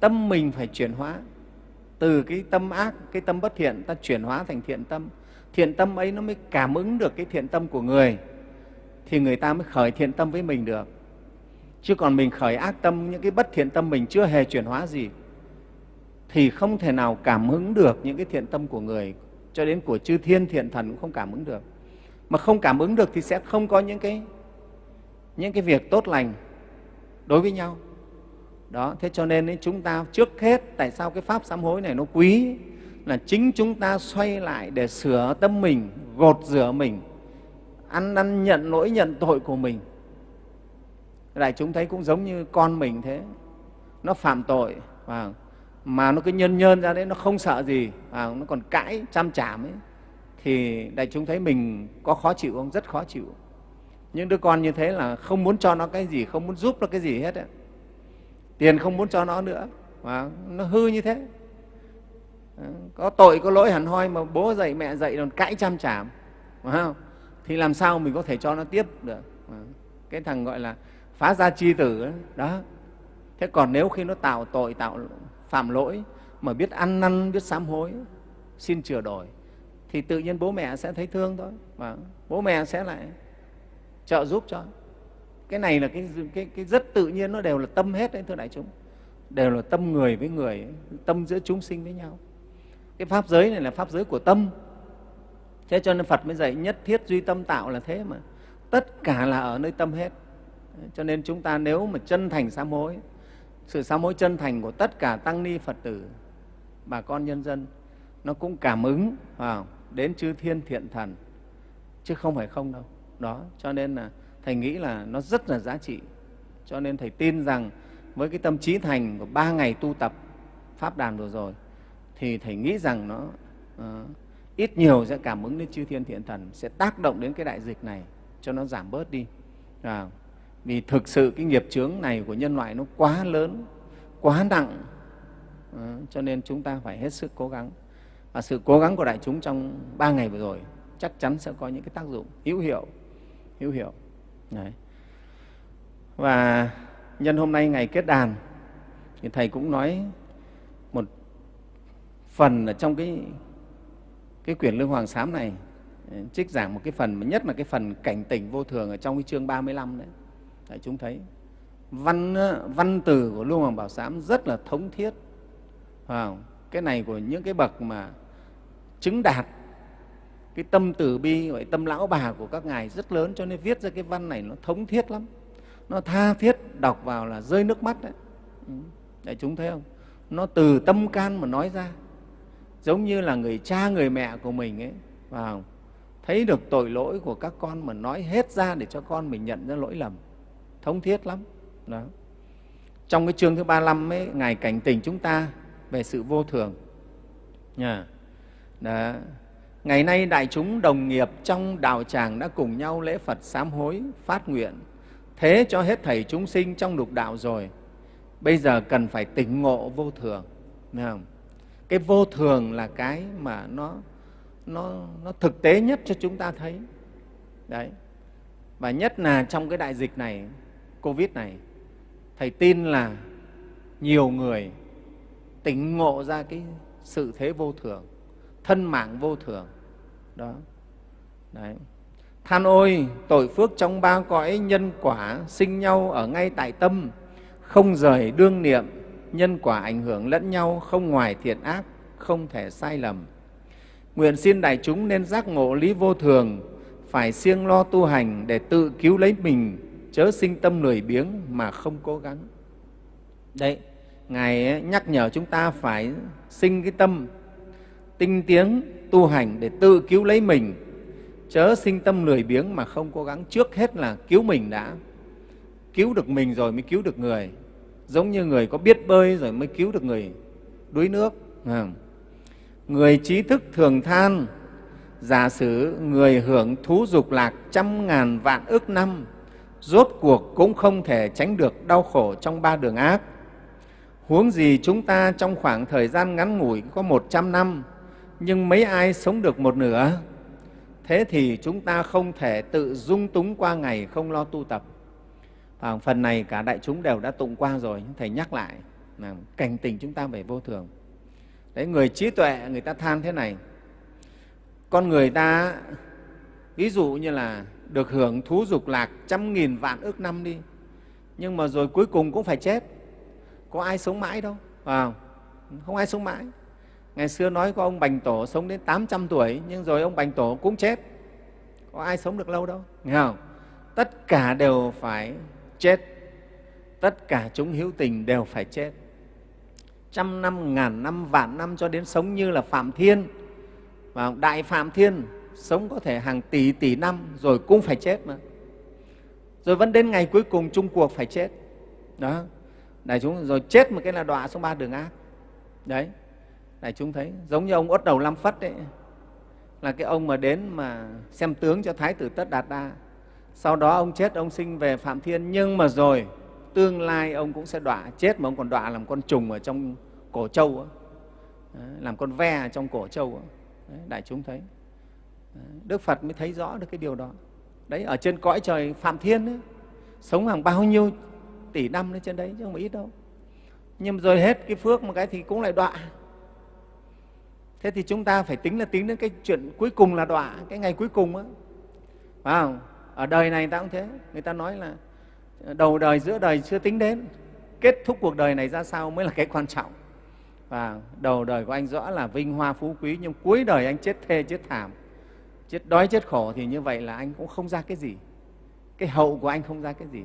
Tâm mình phải chuyển hóa. Từ cái tâm ác cái tâm bất thiện ta chuyển hóa thành thiện tâm. Thiện tâm ấy nó mới cảm ứng được cái thiện tâm của người thì người ta mới khởi thiện tâm với mình được. Chứ còn mình khởi ác tâm những cái bất thiện tâm mình chưa hề chuyển hóa gì thì không thể nào cảm ứng được những cái thiện tâm của người. Cho đến của chư thiên thiện thần cũng không cảm ứng được. Mà không cảm ứng được thì sẽ không có những cái những cái việc tốt lành đối với nhau. Đó thế cho nên ấy, chúng ta trước hết tại sao cái pháp sám hối này nó quý? Là chính chúng ta xoay lại để sửa tâm mình gột rửa mình ăn năn nhận lỗi, nhận tội của mình. Đại chúng thấy cũng giống như con mình thế. Nó phạm tội, và mà nó cứ nhân nhân ra đấy, nó không sợ gì, và nó còn cãi, chăm chảm ấy. Thì đại chúng thấy mình có khó chịu không? Rất khó chịu. Những đứa con như thế là không muốn cho nó cái gì, không muốn giúp nó cái gì hết ấy. tiền không muốn cho nó nữa, và nó hư như thế. Có tội, có lỗi hẳn hoi mà bố dạy, mẹ dạy, còn cãi chăm chảm, phải không? Thì làm sao mình có thể cho nó tiếp được? Cái thằng gọi là phá gia chi tử đó, đó. thế còn nếu khi nó tạo tội tạo phạm lỗi mà biết ăn năn biết sám hối xin chừa đổi thì tự nhiên bố mẹ sẽ thấy thương thôi. Và bố mẹ sẽ lại trợ giúp cho. Cái này là cái, cái, cái rất tự nhiên nó đều là tâm hết đấy thưa đại chúng. Đều là tâm người với người tâm giữa chúng sinh với nhau. Cái pháp giới này là pháp giới của tâm thế cho nên phật mới dạy nhất thiết duy tâm tạo là thế mà. Tất cả là ở nơi tâm hết. Cho nên chúng ta nếu mà chân thành sám hối sự sám hối chân thành của tất cả tăng ni phật tử bà con nhân dân nó cũng cảm ứng vào đến chư thiên thiện thần chứ không phải không đâu. Đó cho nên là thầy nghĩ là nó rất là giá trị. Cho nên thầy tin rằng với cái tâm trí thành của ba ngày tu tập pháp đàn vừa rồi thì thầy nghĩ rằng nó uh, ít nhiều sẽ cảm ứng đến chư thiên thiện thần sẽ tác động đến cái đại dịch này cho nó giảm bớt đi. À, vì thực sự cái nghiệp chướng này của nhân loại nó quá lớn quá nặng. À, cho nên chúng ta phải hết sức cố gắng. Và sự cố gắng của đại chúng trong ba ngày vừa rồi chắc chắn sẽ có những cái tác dụng hữu hiệu hữu hiệu. Đấy. và nhân hôm nay ngày kết đàn thì thầy cũng nói một phần ở trong cái cái quyển lương hoàng sám này ừ, trích giảng một cái phần, mà nhất là cái phần cảnh tỉnh vô thường ở trong cái chương 35 đấy. Đại chúng thấy. Văn ờ, văn từ của lương hoàng bảo sám rất là thống thiết. Không? cái này của những cái bậc mà chứng đạt cái tâm từ bi, gọi tâm lão bà của các ngài rất lớn, cho nên viết ra cái văn này nó thống thiết lắm. Nó tha thiết, đọc vào là rơi nước mắt đấy. Ừ. Đại chúng thấy không? Nó từ tâm can mà nói ra giống như là người cha, người mẹ của mình ấy và thấy được tội lỗi của các con mà nói hết ra để cho con mình nhận ra lỗi lầm. Thống thiết lắm. Đó. Trong cái chương thứ ba mươi ấy, ngài cảnh tỉnh chúng ta về sự vô thường. Nha. Đó. ngày nay đại chúng đồng nghiệp trong đạo tràng đã cùng nhau lễ phật sám hối, phát nguyện. Thế cho hết thầy chúng sinh trong lục đạo rồi. Bây giờ cần phải tỉnh ngộ vô thường. Thấy không? Cái vô thường là cái mà nó nó nó thực tế nhất cho chúng ta thấy. Đấy. Và nhất là trong cái đại dịch này, covid này, thầy tin là nhiều người tỉnh ngộ ra cái sự thế vô thường, thân mạng vô thường. Đó. Đấy. Than ôi, tội phước trong ba cõi nhân quả sinh nhau ở ngay tại tâm, không rời đương niệm nhân quả ảnh hưởng lẫn nhau không ngoài thiện ác, không thể sai lầm. Nguyện xin đại chúng nên giác ngộ lý vô thường, phải siêng lo tu hành để tự cứu lấy mình, chớ sinh tâm lười biếng mà không cố gắng. Đấy ngài nhắc nhở chúng ta phải sinh cái tâm tinh tiến tu hành để tự cứu lấy mình, chớ sinh tâm lười biếng mà không cố gắng. Trước hết là cứu mình đã, cứu được mình rồi mới cứu được người giống như người có biết bơi rồi mới cứu được người đuối nước. Ừ. Người trí thức thường than, giả sử người hưởng thú dục lạc trăm ngàn vạn ức năm, rốt cuộc cũng không thể tránh được đau khổ trong ba đường ác. Huống gì chúng ta trong khoảng thời gian ngắn ngủi có một trăm năm, nhưng mấy ai sống được một nửa? Thế thì chúng ta không thể tự dung túng qua ngày không lo tu tập. À, phần này cả đại chúng đều đã tụng qua rồi thầy nhắc lại là cảnh tình chúng ta về vô thường. Đấy người trí tuệ người ta than thế này. Con người ta ví dụ như là được hưởng thú dục lạc trăm nghìn vạn ước năm đi nhưng mà rồi cuối cùng cũng phải chết. Có ai sống mãi đâu à không? Ai sống mãi. Ngày xưa nói có ông bành tổ sống đến 800 tuổi nhưng rồi ông bành tổ cũng chết. Có ai sống được lâu đâu nghe không? Tất cả đều phải chết. Tất cả chúng hữu tình đều phải chết. Trăm năm, ngàn năm, vạn năm cho đến sống như là phạm thiên. Và đại phạm thiên sống có thể hàng tỷ tỷ năm rồi cũng phải chết mà. Rồi vẫn đến ngày cuối cùng chung cuộc phải chết. Đó. Đại chúng, rồi chết một cái là đọa xuống ba đường ác. Đấy. Đại chúng thấy, giống như ông ốt đầu lam phất đấy là cái ông mà đến mà xem tướng cho thái tử tất đạt đa sau đó ông chết ông sinh về phạm thiên. Nhưng mà rồi tương lai ông cũng sẽ đọa chết mà ông còn đọa làm con trùng ở trong cổ trâu ấy. làm con ve ở trong cổ trâu ấy. đại chúng thấy. Đức phật mới thấy rõ được cái điều đó. Đấy ở trên cõi trời phạm thiên ấy, sống hàng bao nhiêu tỷ năm lên trên đấy chứ không ít đâu. Nhưng rồi hết cái phước một cái thì cũng lại đọa. Thế thì chúng ta phải tính là tính đến cái chuyện cuối cùng là đọa cái ngày cuối cùng á. Phải không? Ở đời này ta cũng thế. Người ta nói là đầu đời, giữa đời chưa tính đến. Kết thúc cuộc đời này ra sao mới là cái quan trọng. Và đầu đời của anh rõ là vinh hoa phú quý, nhưng cuối đời anh chết thê, chết thảm, chết đói, chết khổ thì như vậy là anh cũng không ra cái gì. Cái hậu của anh không ra cái gì.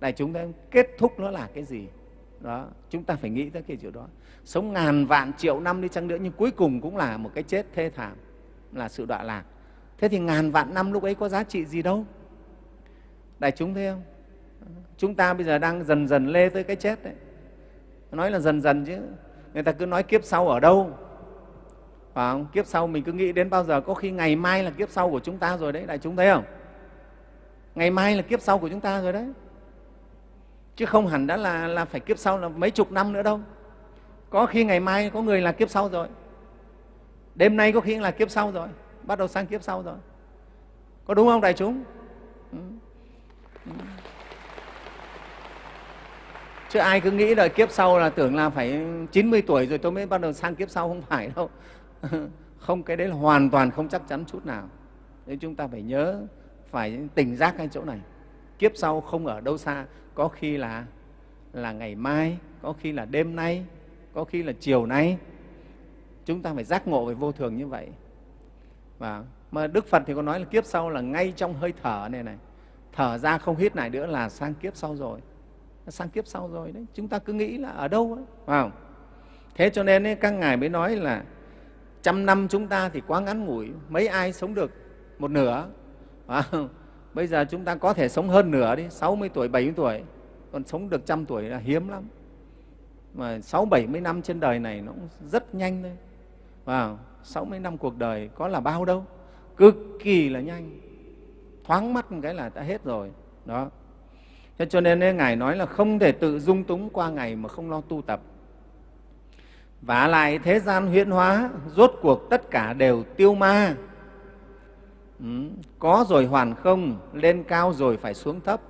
Đại chúng ta kết thúc nó là cái gì? Đó, chúng ta phải nghĩ tới cái chuyện đó. Sống ngàn vạn triệu năm đi chăng nữa, nhưng cuối cùng cũng là một cái chết thê thảm, là sự đọa lạc thế thì ngàn vạn năm lúc ấy có giá trị gì đâu? Đại chúng thấy không? Chúng ta bây giờ đang dần dần lê tới cái chết đấy. Nói là dần dần chứ. Người ta cứ nói kiếp sau ở đâu? Phải không? kiếp sau mình cứ nghĩ đến bao giờ? Có khi ngày mai là kiếp sau của chúng ta rồi đấy đại chúng thấy không? Ngày mai là kiếp sau của chúng ta rồi đấy. Chứ không hẳn đã là, là phải kiếp sau là mấy chục năm nữa đâu. Có khi ngày mai có người là kiếp sau rồi. Đêm nay có khi là kiếp sau rồi bắt đầu sang kiếp sau rồi. Có đúng không, đại chúng? Ừ. Ừ. chứ ai cứ nghĩ là kiếp sau là tưởng là phải 90 tuổi rồi tôi mới bắt đầu sang kiếp sau, không phải đâu. Không, cái đấy là hoàn toàn không chắc chắn chút nào. Nên chúng ta phải nhớ, phải tỉnh giác cái chỗ này. Kiếp sau không ở đâu xa, có khi là là ngày mai, có khi là đêm nay, có khi là chiều nay. Chúng ta phải giác ngộ về vô thường như vậy và mà đức phật thì có nói là kiếp sau là ngay trong hơi thở này này. Thở ra không hít lại nữa là sang kiếp sau rồi. Sang kiếp sau rồi đấy. Chúng ta cứ nghĩ là ở đâu ấy phải không? Thế cho nên ấy, các ngài mới nói là trăm năm chúng ta thì quá ngắn ngủi mấy ai sống được một nửa phải không? bây giờ chúng ta có thể sống hơn nửa đi 60 tuổi 70 tuổi còn sống được trăm tuổi là hiếm lắm. Mà sáu bảy mươi năm trên đời này nó cũng rất nhanh thôi wow. 60 năm cuộc đời có là bao đâu, cực kỳ là nhanh. Thoáng mắt một cái là đã hết rồi. Đó. Thế cho nên Ngài nói là không thể tự dung túng qua ngày mà không lo tu tập. Và lại thế gian huyễn hóa, rốt cuộc tất cả đều tiêu ma. Ừ. Có rồi hoàn không, lên cao rồi phải xuống thấp.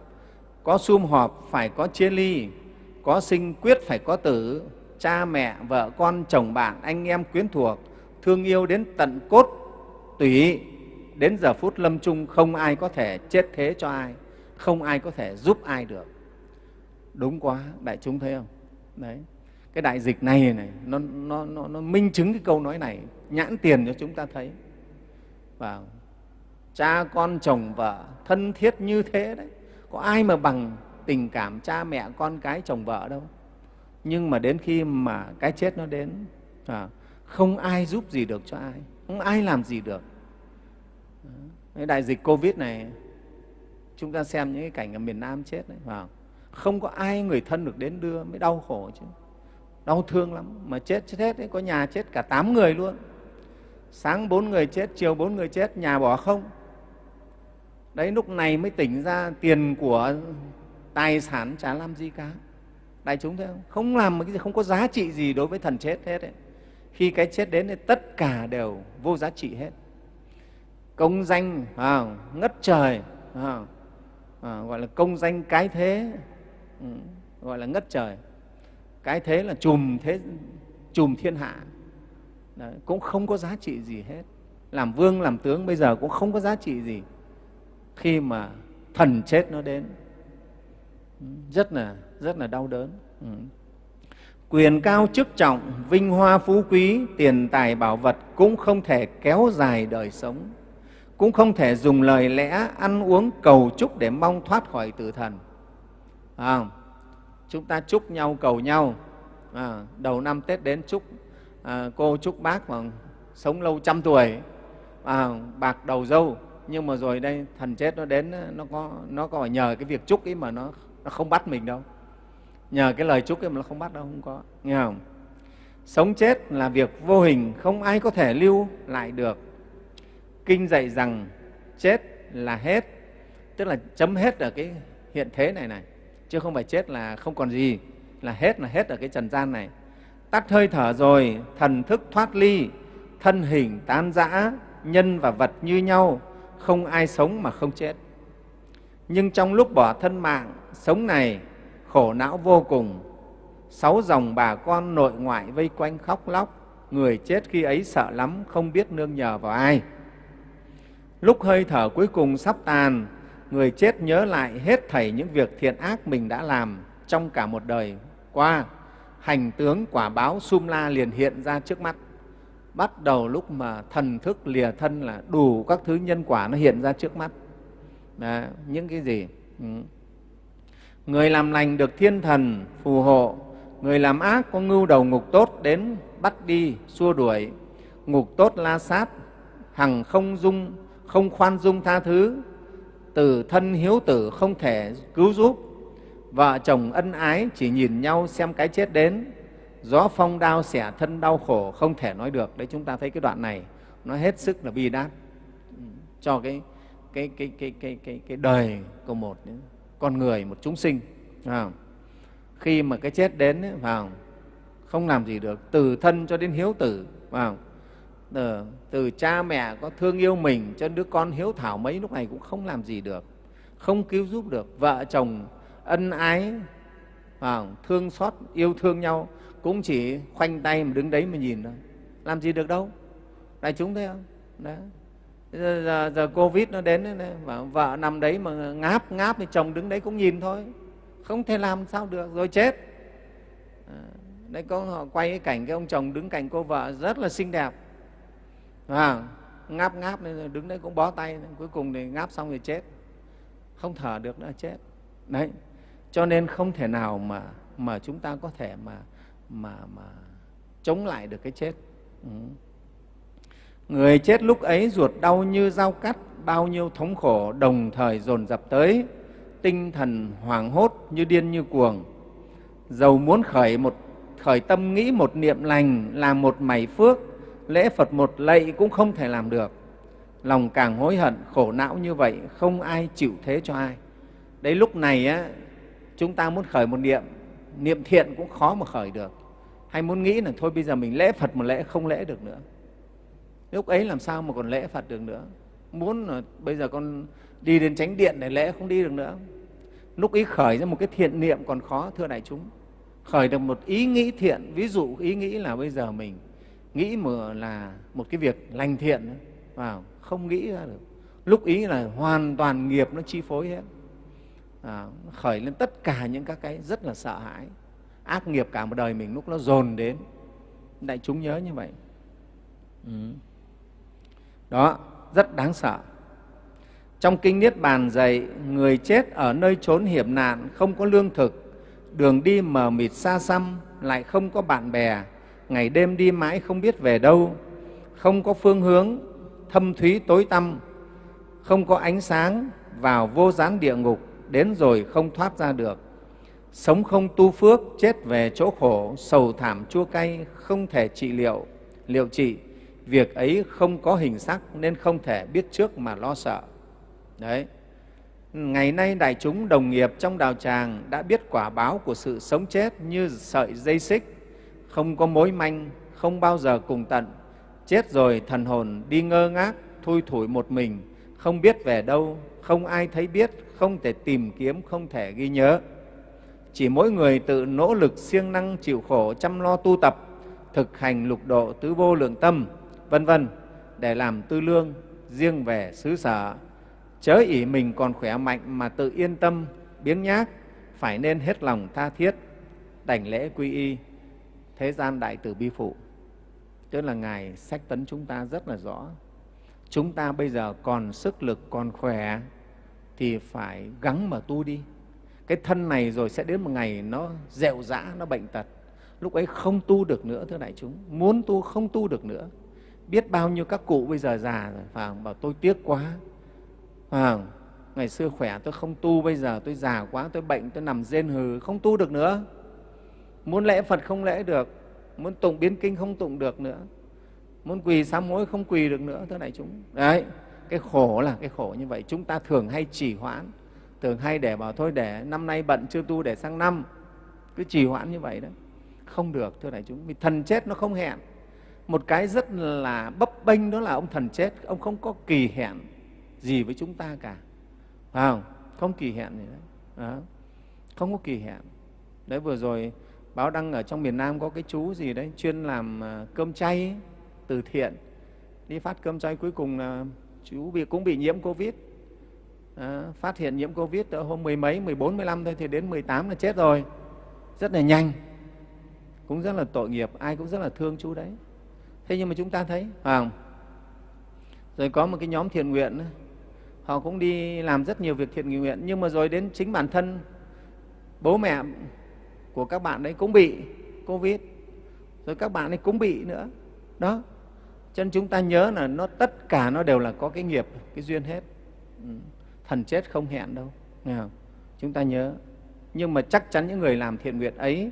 Có sum họp phải có chia ly, có sinh quyết phải có tử, cha mẹ, vợ con, chồng bạn, anh em quyến thuộc, thương yêu đến tận cốt tủy đến giờ phút lâm chung không ai có thể chết thế cho ai không ai có thể giúp ai được. Đúng quá đại chúng thấy không? Đấy cái đại dịch này này nó, nó, nó, nó minh chứng cái câu nói này nhãn tiền cho chúng ta thấy. Và cha con chồng vợ thân thiết như thế đấy có ai mà bằng tình cảm cha mẹ con cái chồng vợ đâu. Nhưng mà đến khi mà cái chết nó đến à, không ai giúp gì được cho ai. Không ai làm gì được. Cái đại dịch covid này chúng ta xem những cái cảnh ở miền nam chết đấy vào không? Có ai người thân được đến đưa mới đau khổ chứ. Đau thương lắm mà chết chết hết ấy, có nhà chết cả tám người luôn. Sáng bốn người chết chiều bốn người chết nhà bỏ không. Đấy lúc này mới tỉnh ra tiền của tài sản chả làm gì cả. Đại chúng thấy không? Không làm cái gì không có giá trị gì đối với thần chết hết ấy khi cái chết đến thì tất cả đều vô giá trị hết. Công danh à, ngất trời à, à, gọi là công danh cái thế ừ, gọi là ngất trời. Cái thế là chùm thế chùm thiên hạ. Đấy, cũng không có giá trị gì hết. Làm vương làm tướng bây giờ cũng không có giá trị gì. Khi mà thần chết nó đến ừ, rất là rất là đau đớn ừ quyền cao chức trọng vinh hoa phú quý tiền tài bảo vật cũng không thể kéo dài đời sống cũng không thể dùng lời lẽ ăn uống cầu chúc để mong thoát khỏi tử thần. À, chúng ta chúc nhau cầu nhau. À, đầu năm tết đến chúc à, cô chúc bác mà sống lâu trăm tuổi. À, bạc đầu dâu. Nhưng mà rồi đây thần chết nó đến nó có nó có nhờ cái việc chúc ấy mà nó nó không bắt mình đâu nhờ cái lời chúc ấy mà nó không bắt đâu, không có. Nghe không? Sống chết là việc vô hình, không ai có thể lưu lại được. Kinh dạy rằng chết là hết, tức là chấm hết ở cái hiện thế này này, chứ không phải chết là không còn gì, là hết là hết ở cái trần gian này. Tắt hơi thở rồi, thần thức thoát ly, thân hình tan rã, nhân và vật như nhau, không ai sống mà không chết. Nhưng trong lúc bỏ thân mạng, sống này khổ não vô cùng. Sáu dòng bà con nội ngoại vây quanh khóc lóc người chết khi ấy sợ lắm không biết nương nhờ vào ai. Lúc hơi thở cuối cùng sắp tàn người chết nhớ lại hết thảy những việc thiện ác mình đã làm trong cả một đời qua. Hành tướng quả báo sum la liền hiện ra trước mắt. Bắt đầu lúc mà thần thức lìa thân là đủ các thứ nhân quả nó hiện ra trước mắt. Đó, những cái gì? Ừ người làm lành được thiên thần phù hộ. Người làm ác có ngưu đầu ngục tốt đến bắt đi xua đuổi. Ngục tốt la sát hằng không dung không khoan dung tha thứ. Từ thân hiếu tử không thể cứu giúp. Vợ chồng ân ái chỉ nhìn nhau xem cái chết đến. Gió phong đao xẻ thân đau khổ không thể nói được. Đấy chúng ta thấy cái đoạn này nó hết sức là bi đát. Ừ, cho cái cái cái cái cái cái, cái đời của một con người một chúng sinh khi mà cái chết đến ấy, vào không? Làm gì được từ thân cho đến hiếu tử vào từ, ờ, từ cha mẹ có thương yêu mình cho đứa con hiếu thảo mấy lúc này cũng không làm gì được không cứu giúp được. Vợ chồng ân ái vào thương xót yêu thương nhau cũng chỉ khoanh tay mà đứng đấy mà nhìn thôi. Làm gì được đâu. Đại chúng thấy không? Đấy giờ, giờ, giờ covid nó đến mà vợ nằm đấy mà ngáp ngáp thì chồng đứng đấy cũng nhìn thôi. Không thể làm sao được rồi chết. À, đấy có họ quay cái cảnh cái ông chồng đứng cạnh cô vợ rất là xinh đẹp. À, ngáp ngáp nên đứng đấy cũng bó tay cuối cùng thì ngáp xong thì chết. Không thở được nữa chết. Đấy cho nên không thể nào mà mà chúng ta có thể mà mà mà chống lại được cái chết. Ừ người chết lúc ấy ruột đau như dao cắt bao nhiêu thống khổ đồng thời dồn dập tới. Tinh thần hoảng hốt như điên như cuồng. Dầu muốn khởi một khởi tâm nghĩ một niệm lành làm một mảy phước lễ phật một lạy cũng không thể làm được. Lòng càng hối hận khổ não như vậy không ai chịu thế cho ai. Đấy lúc này á, chúng ta muốn khởi một niệm niệm thiện cũng khó mà khởi được. Hay muốn nghĩ là thôi bây giờ mình lễ phật một lễ không lễ được nữa lúc ấy làm sao mà còn lễ phật được nữa? Muốn là bây giờ con đi đến chánh điện để lễ không đi được nữa. Lúc ấy khởi ra một cái thiện niệm còn khó thưa đại chúng. Khởi được một ý nghĩ thiện ví dụ ý nghĩ là bây giờ mình nghĩ mà là một cái việc lành thiện vào không nghĩ ra được. Lúc ý là hoàn toàn nghiệp nó chi phối hết. À, khởi lên tất cả những các cái rất là sợ hãi ác nghiệp cả một đời mình lúc nó dồn đến. Đại chúng nhớ như vậy. Ừ đó, rất đáng sợ. Trong kinh niết bàn dạy, người chết ở nơi trốn hiểm nạn không có lương thực, đường đi mờ mịt xa xăm, lại không có bạn bè, ngày đêm đi mãi không biết về đâu, không có phương hướng, thâm thúy tối tăm, không có ánh sáng vào vô gián địa ngục, đến rồi không thoát ra được. Sống không tu phước, chết về chỗ khổ, sầu thảm chua cay, không thể trị liệu. Liệu trị? Việc ấy không có hình sắc nên không thể biết trước mà lo sợ. Đấy. Ngày nay đại chúng đồng nghiệp trong đạo tràng đã biết quả báo của sự sống chết như sợi dây xích. Không có mối manh, không bao giờ cùng tận. Chết rồi thần hồn đi ngơ ngác, thui thủi một mình. Không biết về đâu, không ai thấy biết, không thể tìm kiếm, không thể ghi nhớ. Chỉ mỗi người tự nỗ lực siêng năng chịu khổ chăm lo tu tập, thực hành lục độ tứ vô lượng tâm vân vân, để làm tư lương riêng về xứ sở. Chớ ỷ mình còn khỏe mạnh mà tự yên tâm, biếng nhác, phải nên hết lòng tha thiết. Đảnh lễ quy y, thế gian đại tử bi phụ. Tức là ngài sách tấn chúng ta rất là rõ. Chúng ta bây giờ còn sức lực, còn khỏe, thì phải gắng mà tu đi. Cái thân này rồi sẽ đến một ngày nó dẹo dã, nó bệnh tật. Lúc ấy không tu được nữa, thưa đại chúng. Muốn tu không tu được nữa biết bao nhiêu các cụ bây giờ già rồi phải không? bảo tôi tiếc quá. Phải không? ngày xưa khỏe tôi không tu, bây giờ tôi già quá, tôi bệnh, tôi nằm rên hừ, không tu được nữa. Muốn lễ phật không lễ được, muốn tụng biến kinh không tụng được nữa. Muốn quỳ sám hối không quỳ được nữa, thưa đại chúng. Đấy, cái khổ là cái khổ như vậy. Chúng ta thường hay trì hoãn, thường hay để bảo thôi, để năm nay bận chưa tu, để sang năm. Cứ trì hoãn như vậy đấy không được, thưa đại chúng, vì thần chết nó không hẹn một cái rất là bấp bênh đó là ông thần chết. Ông không có kỳ hẹn gì với chúng ta cả. Phải không? Không kỳ hẹn gì đấy. Đó. không có kỳ hẹn. Đấy vừa rồi báo đăng ở trong miền nam có cái chú gì đấy chuyên làm à, cơm chay từ thiện. Đi phát cơm chay cuối cùng là chú bị cũng bị nhiễm covid. À, phát hiện nhiễm covid ở hôm mười mấy mười bốn mười lăm thôi thì đến mười tám là chết rồi. Rất là nhanh. Cũng rất là tội nghiệp. Ai cũng rất là thương chú đấy thế nhưng mà chúng ta thấy, phải không? Rồi có một cái nhóm thiện nguyện họ cũng đi làm rất nhiều việc thiện nguyện, nhưng mà rồi đến chính bản thân, bố mẹ của các bạn đấy cũng bị covid, rồi các bạn ấy cũng bị nữa. Đó. Cho nên chúng ta nhớ là nó, tất cả nó đều là có cái nghiệp, cái duyên hết. Ừ. Thần chết không hẹn đâu. Nghe không? chúng ta nhớ. Nhưng mà chắc chắn những người làm thiện nguyện ấy,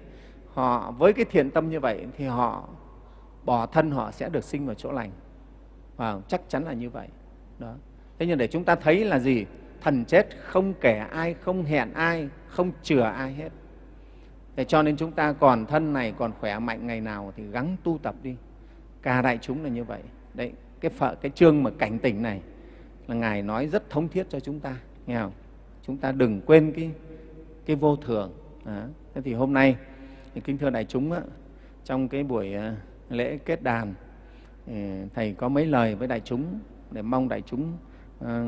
họ với cái thiện tâm như vậy thì họ bỏ thân họ sẽ được sinh vào chỗ lành. Và chắc chắn là như vậy. Đó. Thế nhưng để chúng ta thấy là gì? Thần chết không kể ai không hẹn ai không chừa ai hết. Để cho nên chúng ta còn thân này còn khỏe mạnh ngày nào thì gắng tu tập đi. Cả đại chúng là như vậy. Đấy cái phở, cái chương mà cảnh tỉnh này là ngài nói rất thống thiết cho chúng ta nghe không? Chúng ta đừng quên cái cái vô thường. Đó. thế thì hôm nay thì kính thưa đại chúng á, trong cái buổi à, lễ kết đàn. Thầy có mấy lời với đại chúng để mong đại chúng ờ,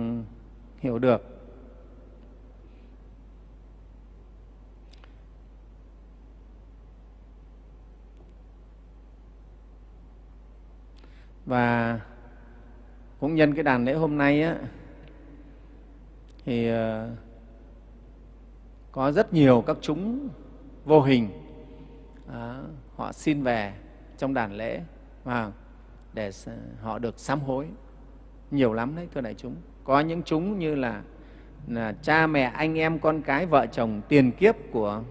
hiểu được. Và cũng nhân cái đàn lễ hôm nay á, thì ờ, có rất nhiều các chúng vô hình à, họ xin về trong đàn lễ và để họ được sám hối. Nhiều lắm đấy thưa đại chúng. Có những chúng như là, là cha mẹ anh em con cái vợ chồng tiền kiếp của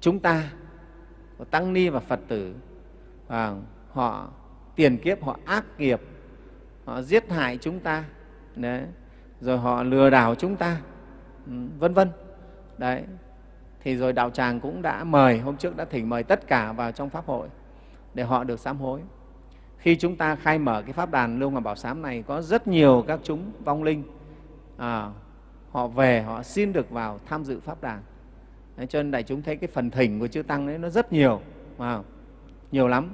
chúng ta của tăng ni và phật tử. Và họ tiền kiếp họ ác nghiệp họ giết hại chúng ta đấy rồi họ lừa đảo chúng ta ừ, vân vân. Đấy thì rồi đạo tràng cũng đã mời hôm trước đã thỉnh mời tất cả vào trong pháp hội để họ được sám hối. Khi chúng ta khai mở cái pháp đàn lưu Ngọc bảo sám này có rất nhiều các chúng vong linh à, họ về họ xin được vào tham dự pháp đàn. Đấy, cho nên đại chúng thấy cái phần thỉnh của chư tăng đấy nó rất nhiều à, nhiều lắm.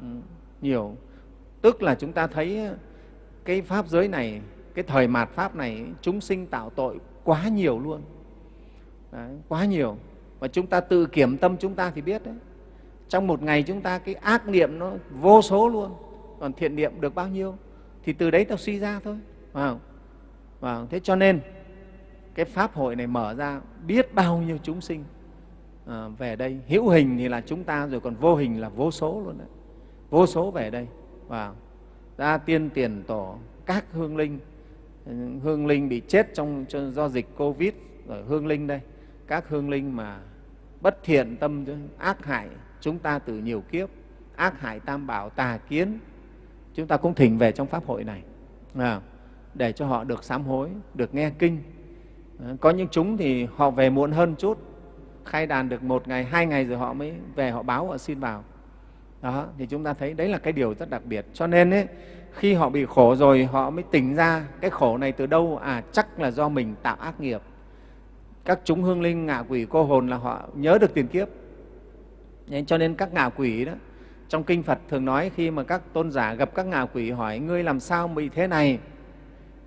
Ừ, nhiều. Tức là chúng ta thấy cái pháp giới này cái thời mạt pháp này chúng sinh tạo tội quá nhiều luôn. Đấy, quá nhiều. Mà chúng ta tự kiểm tâm chúng ta thì biết đấy trong một ngày chúng ta cái ác niệm nó vô số luôn. Còn thiện niệm được bao nhiêu? Thì từ đấy ta suy ra thôi. Phải không? Thế cho nên cái pháp hội này mở ra biết bao nhiêu chúng sinh à, về đây. Hữu hình thì là chúng ta rồi còn vô hình là vô số luôn đấy. Vô số về đây. Và ra tiên tiền tổ các hương linh. Hương linh bị chết trong do dịch covid rồi hương linh đây. Các hương linh mà bất thiện tâm ác hại chúng ta từ nhiều kiếp ác hại tam bảo tà kiến chúng ta cũng thỉnh về trong pháp hội này. À, để cho họ được sám hối được nghe kinh. À, có những chúng thì họ về muộn hơn chút khai đàn được một ngày hai ngày rồi họ mới về họ báo họ xin vào. Đó thì chúng ta thấy đấy là cái điều rất đặc biệt. Cho nên ấy, khi họ bị khổ rồi họ mới tỉnh ra cái khổ này từ đâu? À chắc là do mình tạo ác nghiệp. Các chúng hương linh ngạ quỷ cô hồn là họ nhớ được tiền kiếp cho nên các ngạ quỷ đó trong kinh phật thường nói khi mà các tôn giả gặp các ngạ quỷ hỏi ngươi làm sao bị thế này?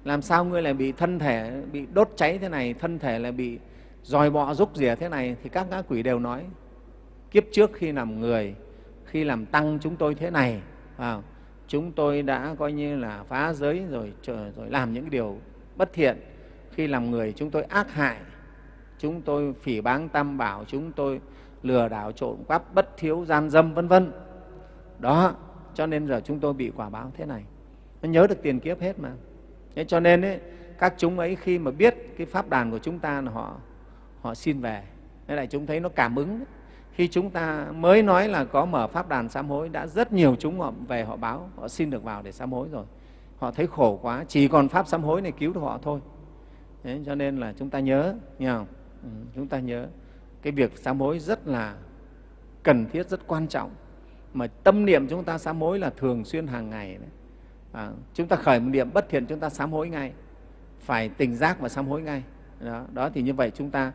Làm sao ngươi lại bị thân thể bị đốt cháy thế này thân thể lại bị dòi bọ rúc rỉa thế này? Thì các ngã quỷ đều nói kiếp trước khi làm người khi làm tăng chúng tôi thế này à, chúng tôi đã coi như là phá giới rồi rồi làm những điều bất thiện. Khi làm người chúng tôi ác hại chúng tôi phỉ báng tam bảo chúng tôi lừa đảo trộm cắp bất thiếu gian dâm vân vân. Đó cho nên giờ chúng tôi bị quả báo thế này. Nó nhớ được tiền kiếp hết mà. Thế cho nên ấy, các chúng ấy khi mà biết cái pháp đàn của chúng ta là họ họ xin về. Thế lại chúng thấy nó cảm ứng. Khi chúng ta mới nói là có mở pháp đàn sám hối đã rất nhiều chúng họ về họ báo họ xin được vào để sám hối rồi. Họ thấy khổ quá chỉ còn pháp sám hối này cứu được họ thôi. Thế cho nên là chúng ta nhớ nhờ không? Ừ, chúng ta nhớ cái việc sám hối rất là cần thiết rất quan trọng. Mà tâm niệm chúng ta sám hối là thường xuyên hàng ngày đấy. À, chúng ta khởi một niệm bất thiện chúng ta sám hối ngay. Phải tỉnh giác và sám hối ngay. Đó, đó thì như vậy chúng ta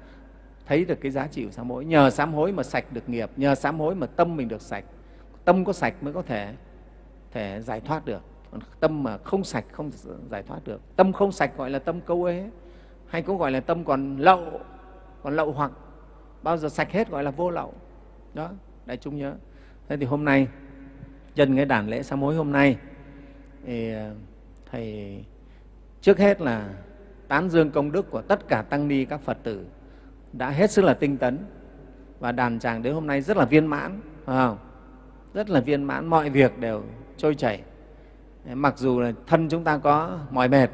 thấy được cái giá trị của sám hối. Nhờ sám hối mà sạch được nghiệp nhờ sám hối mà tâm mình được sạch. Tâm có sạch mới có thể thể giải thoát được. Còn tâm mà không sạch không giải thoát được. Tâm không sạch gọi là tâm câu ế hay cũng gọi là tâm còn lậu còn lậu hoặc bao giờ sạch hết gọi là vô lậu. Đó, đại chúng nhớ. Thế thì hôm nay, nhân cái đàn lễ sám hối hôm nay, thì à, thầy, trước hết là tán dương công đức của tất cả tăng ni các phật tử đã hết sức là tinh tấn và đàn tràng đến hôm nay rất là viên mãn, phải không? rất là viên mãn, mọi việc đều trôi chảy. Mặc dù là thân chúng ta có mỏi mệt,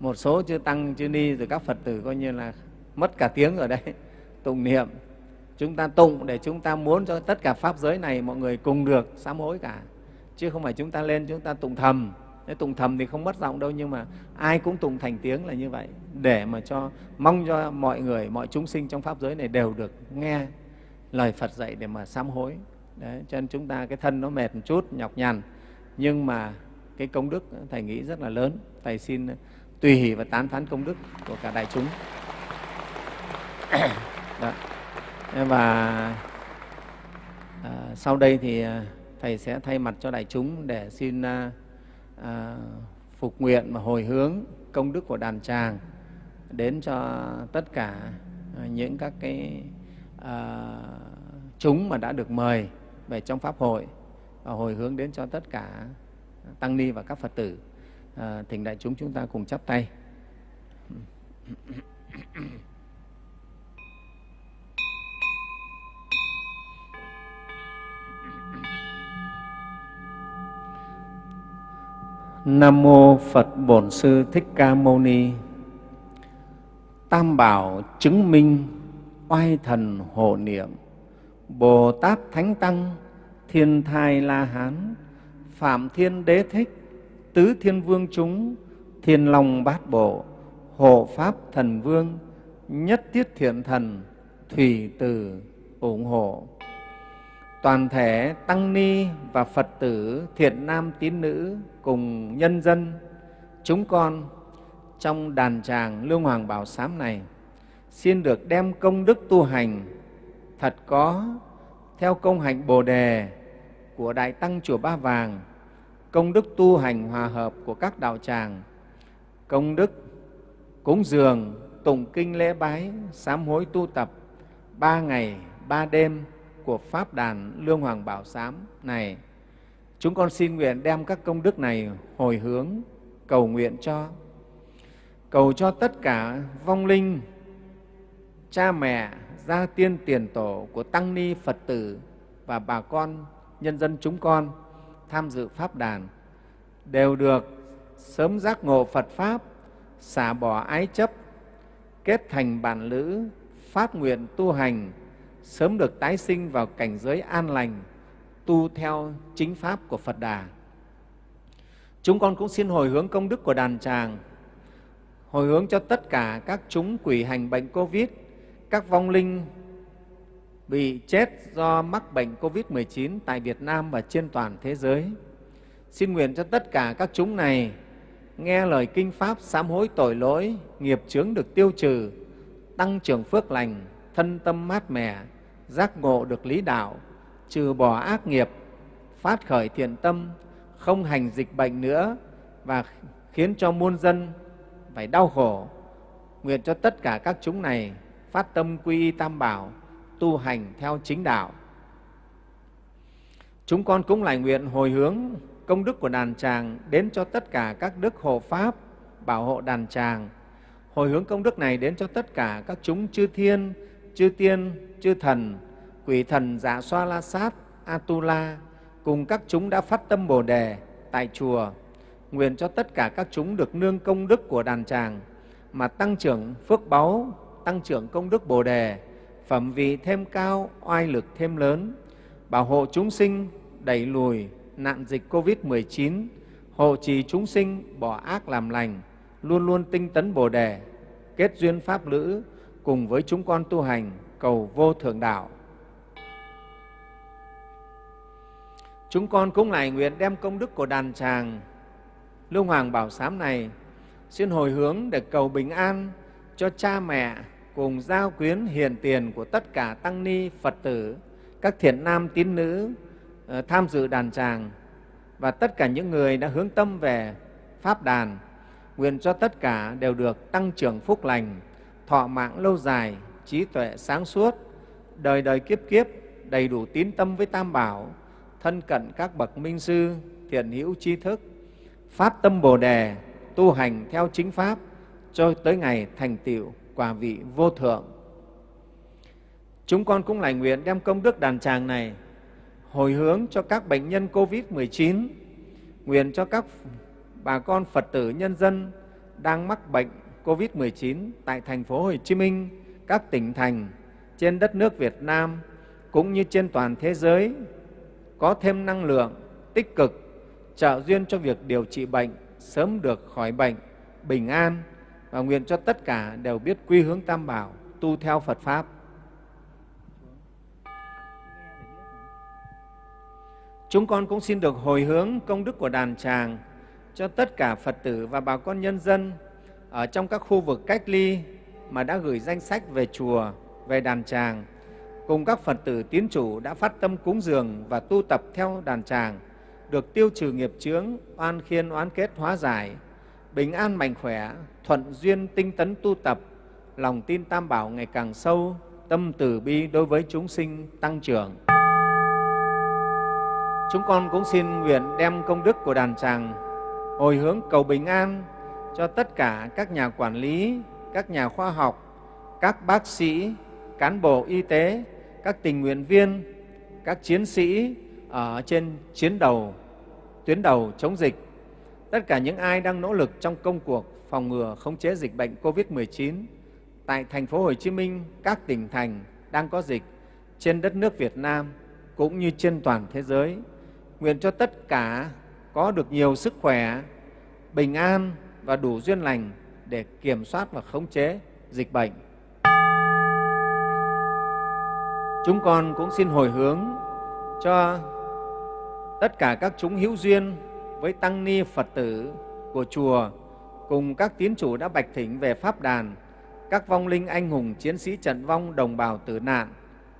một số chư tăng, chư ni rồi các phật tử coi như là mất cả tiếng ở đây tụng niệm. Chúng ta tụng để chúng ta muốn cho tất cả pháp giới này mọi người cùng được sám hối cả. Chứ không phải chúng ta lên chúng ta tụng thầm. Thế tụng thầm thì không mất giọng đâu nhưng mà ai cũng tụng thành tiếng là như vậy. Để mà cho mong cho mọi người mọi chúng sinh trong pháp giới này đều được nghe lời Phật dạy để mà sám hối. Đấy, cho nên chúng ta cái thân nó mệt một chút nhọc nhằn. Nhưng mà cái công đức thầy nghĩ rất là lớn. Thầy xin tùy hỷ và tán thán công đức của cả đại chúng. Đó. và à, sau đây thì à, thầy sẽ thay mặt cho đại chúng để xin à, à, phục nguyện và hồi hướng công đức của đàn tràng đến cho tất cả à, những các cái à, chúng mà đã được mời về trong pháp hội và hồi hướng đến cho tất cả tăng ni và các phật tử à, thỉnh đại chúng chúng ta cùng chắp tay Nam mô Phật Bổn Sư Thích Ca Mâu Ni. Tam bảo chứng minh oai thần hộ niệm, Bồ Tát Thánh Tăng, Thiên Thai La Hán, Phạm Thiên Đế Thích, Tứ Thiên Vương chúng, Thiên Long Bát Bộ, Hộ Pháp Thần Vương, Nhất Tiết Thiện Thần, Thủy Tử ủng hộ toàn thể tăng ni và phật tử thiện nam tín nữ cùng nhân dân, chúng con trong đàn tràng lương hoàng bảo sám này, xin được đem công đức tu hành thật có theo công hạnh bồ đề của đại tăng chùa ba vàng, công đức tu hành hòa hợp của các đạo tràng, công đức cúng dường, tụng kinh lễ bái, sám hối tu tập ba ngày, ba đêm của Pháp đàn Lương Hoàng Bảo Sám này. Chúng con xin nguyện đem các công đức này hồi hướng, cầu nguyện cho, cầu cho tất cả vong linh, cha mẹ, gia tiên tiền tổ của Tăng Ni Phật tử và bà con, nhân dân chúng con tham dự Pháp đàn đều được sớm giác ngộ Phật Pháp, xả bỏ ái chấp, kết thành bản lữ, phát nguyện tu hành, sớm được tái sinh vào cảnh giới an lành, tu theo chính pháp của Phật Đà. Chúng con cũng xin hồi hướng công đức của đàn tràng, hồi hướng cho tất cả các chúng quỷ hành bệnh Covid, các vong linh bị chết do mắc bệnh COVID-19 tại Việt Nam và trên toàn thế giới. Xin nguyện cho tất cả các chúng này nghe lời kinh Pháp sám hối tội lỗi, nghiệp chướng được tiêu trừ, tăng trưởng phước lành, thân tâm mát mẻ, giác ngộ được lý đạo, trừ bỏ ác nghiệp, phát khởi thiện tâm, không hành dịch bệnh nữa và khiến cho muôn dân phải đau khổ. Nguyện cho tất cả các chúng này phát tâm quy y tam bảo, tu hành theo chính đạo. Chúng con cũng lại nguyện hồi hướng công đức của đàn tràng đến cho tất cả các đức hộ pháp bảo hộ đàn tràng. Hồi hướng công đức này đến cho tất cả các chúng chư thiên, chư tiên, chư thần, quỷ thần dạ xoa la sát, atula, cùng các chúng đã phát tâm Bồ Đề tại chùa. Nguyện cho tất cả các chúng được nương công đức của đàn tràng mà tăng trưởng phước báu, tăng trưởng công đức Bồ Đề, phẩm vị thêm cao, oai lực thêm lớn, bảo hộ chúng sinh đẩy lùi nạn dịch COVID-19, hộ trì chúng sinh bỏ ác làm lành, luôn luôn tinh tấn Bồ Đề, kết duyên Pháp lữ cùng với chúng con tu hành cầu vô thượng đạo. Chúng con cũng lại nguyện đem công đức của đàn tràng Lưu Hoàng Bảo Sám này xin hồi hướng để cầu bình an cho cha mẹ cùng giao quyến hiền tiền của tất cả tăng ni Phật tử, các thiện nam tín nữ ờ, tham dự đàn tràng và tất cả những người đã hướng tâm về Pháp đàn, nguyện cho tất cả đều được tăng trưởng phúc lành, thọ mạng lâu dài, trí tuệ sáng suốt, đời đời kiếp kiếp đầy đủ tín tâm với Tam Bảo, thân cận các bậc minh sư, thiện hữu tri thức, phát tâm Bồ Đề, tu hành theo chính Pháp cho tới ngày thành tựu quả vị vô thượng. Chúng con cũng lại nguyện đem công đức đàn tràng này hồi hướng cho các bệnh nhân COVID-19, nguyện cho các bà con Phật tử nhân dân đang mắc bệnh COVID-19 tại thành phố Hồ Chí Minh, các tỉnh thành trên đất nước Việt Nam cũng như trên toàn thế giới có thêm năng lượng tích cực trợ duyên cho việc điều trị bệnh sớm được khỏi bệnh, bình an và nguyện cho tất cả đều biết quy hướng Tam Bảo, tu theo Phật Pháp. Chúng con cũng xin được hồi hướng công đức của đàn tràng cho tất cả Phật tử và bà con nhân dân ở trong các khu vực cách ly mà đã gửi danh sách về chùa, về đàn tràng, cùng các Phật tử tiến chủ đã phát tâm cúng dường và tu tập theo đàn tràng, được tiêu trừ nghiệp chướng, oan khiên, oán kết, hóa giải, bình an mạnh khỏe, thuận duyên tinh tấn tu tập, lòng tin tam bảo ngày càng sâu, tâm từ bi đối với chúng sinh tăng trưởng. Chúng con cũng xin nguyện đem công đức của đàn tràng hồi hướng cầu bình an cho tất cả các nhà quản lý, các nhà khoa học, các bác sĩ, cán bộ y tế, các tình nguyện viên, các chiến sĩ ở trên chiến đầu, tuyến đầu chống dịch, tất cả những ai đang nỗ lực trong công cuộc phòng ngừa khống chế dịch bệnh COVID-19 tại thành phố Hồ Chí Minh, các tỉnh thành đang có dịch trên đất nước Việt Nam cũng như trên toàn thế giới. Nguyện cho tất cả có được nhiều sức khỏe, bình an và đủ duyên lành để kiểm soát và khống chế dịch bệnh. Chúng con cũng xin hồi hướng cho tất cả các chúng hữu duyên với tăng ni Phật tử của chùa cùng các tín chủ đã bạch thỉnh về Pháp đàn, các vong linh anh hùng chiến sĩ trận vong đồng bào tử nạn,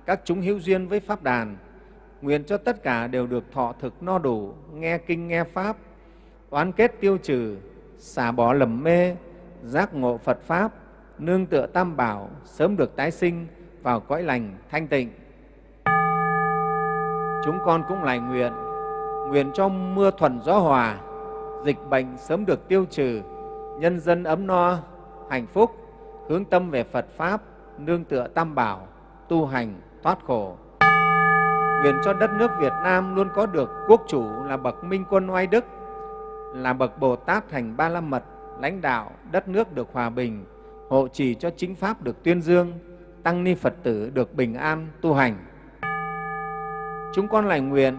các chúng hữu duyên với Pháp đàn, nguyện cho tất cả đều được thọ thực no đủ, nghe kinh nghe Pháp, oán kết tiêu trừ, xả bỏ lầm mê, giác ngộ Phật Pháp, nương tựa tam bảo, sớm được tái sinh vào cõi lành thanh tịnh. Chúng con cũng lại nguyện, nguyện cho mưa thuần gió hòa, dịch bệnh sớm được tiêu trừ, nhân dân ấm no, hạnh phúc, hướng tâm về Phật Pháp, nương tựa tam bảo, tu hành, thoát khổ. Nguyện cho đất nước Việt Nam luôn có được quốc chủ là bậc minh quân oai đức, là bậc Bồ Tát thành Ba La Mật, lãnh đạo đất nước được hòa bình, hộ trì cho chính Pháp được tuyên dương, tăng ni Phật tử được bình an, tu hành. Chúng con lại nguyện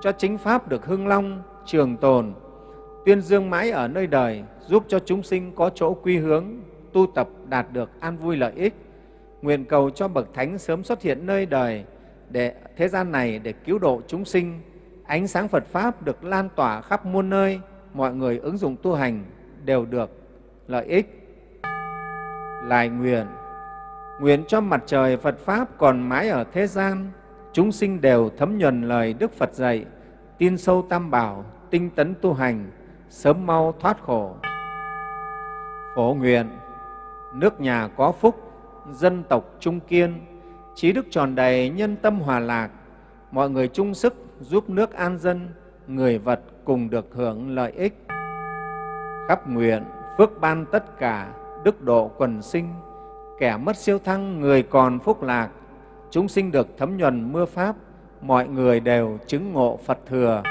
cho chính Pháp được hưng long, trường tồn, tuyên dương mãi ở nơi đời, giúp cho chúng sinh có chỗ quy hướng, tu tập đạt được an vui lợi ích, nguyện cầu cho bậc thánh sớm xuất hiện nơi đời để thế gian này để cứu độ chúng sinh. Ánh sáng Phật pháp được lan tỏa khắp muôn nơi, mọi người ứng dụng tu hành đều được lợi ích. Lại nguyện nguyện cho mặt trời Phật pháp còn mãi ở thế gian, chúng sinh đều thấm nhuần lời Đức Phật dạy, tin sâu tam bảo, tinh tấn tu hành, sớm mau thoát khổ. Phổ nguyện, nước nhà có phúc, dân tộc trung kiên, trí đức tròn đầy, nhân tâm hòa lạc, mọi người chung sức giúp nước an dân, người vật cùng được hưởng lợi ích. Khắp nguyện, phước ban tất cả, đức độ quần sinh, kẻ mất siêu thăng, người còn phúc lạc, chúng sinh được thấm nhuần mưa Pháp, mọi người đều chứng ngộ Phật thừa.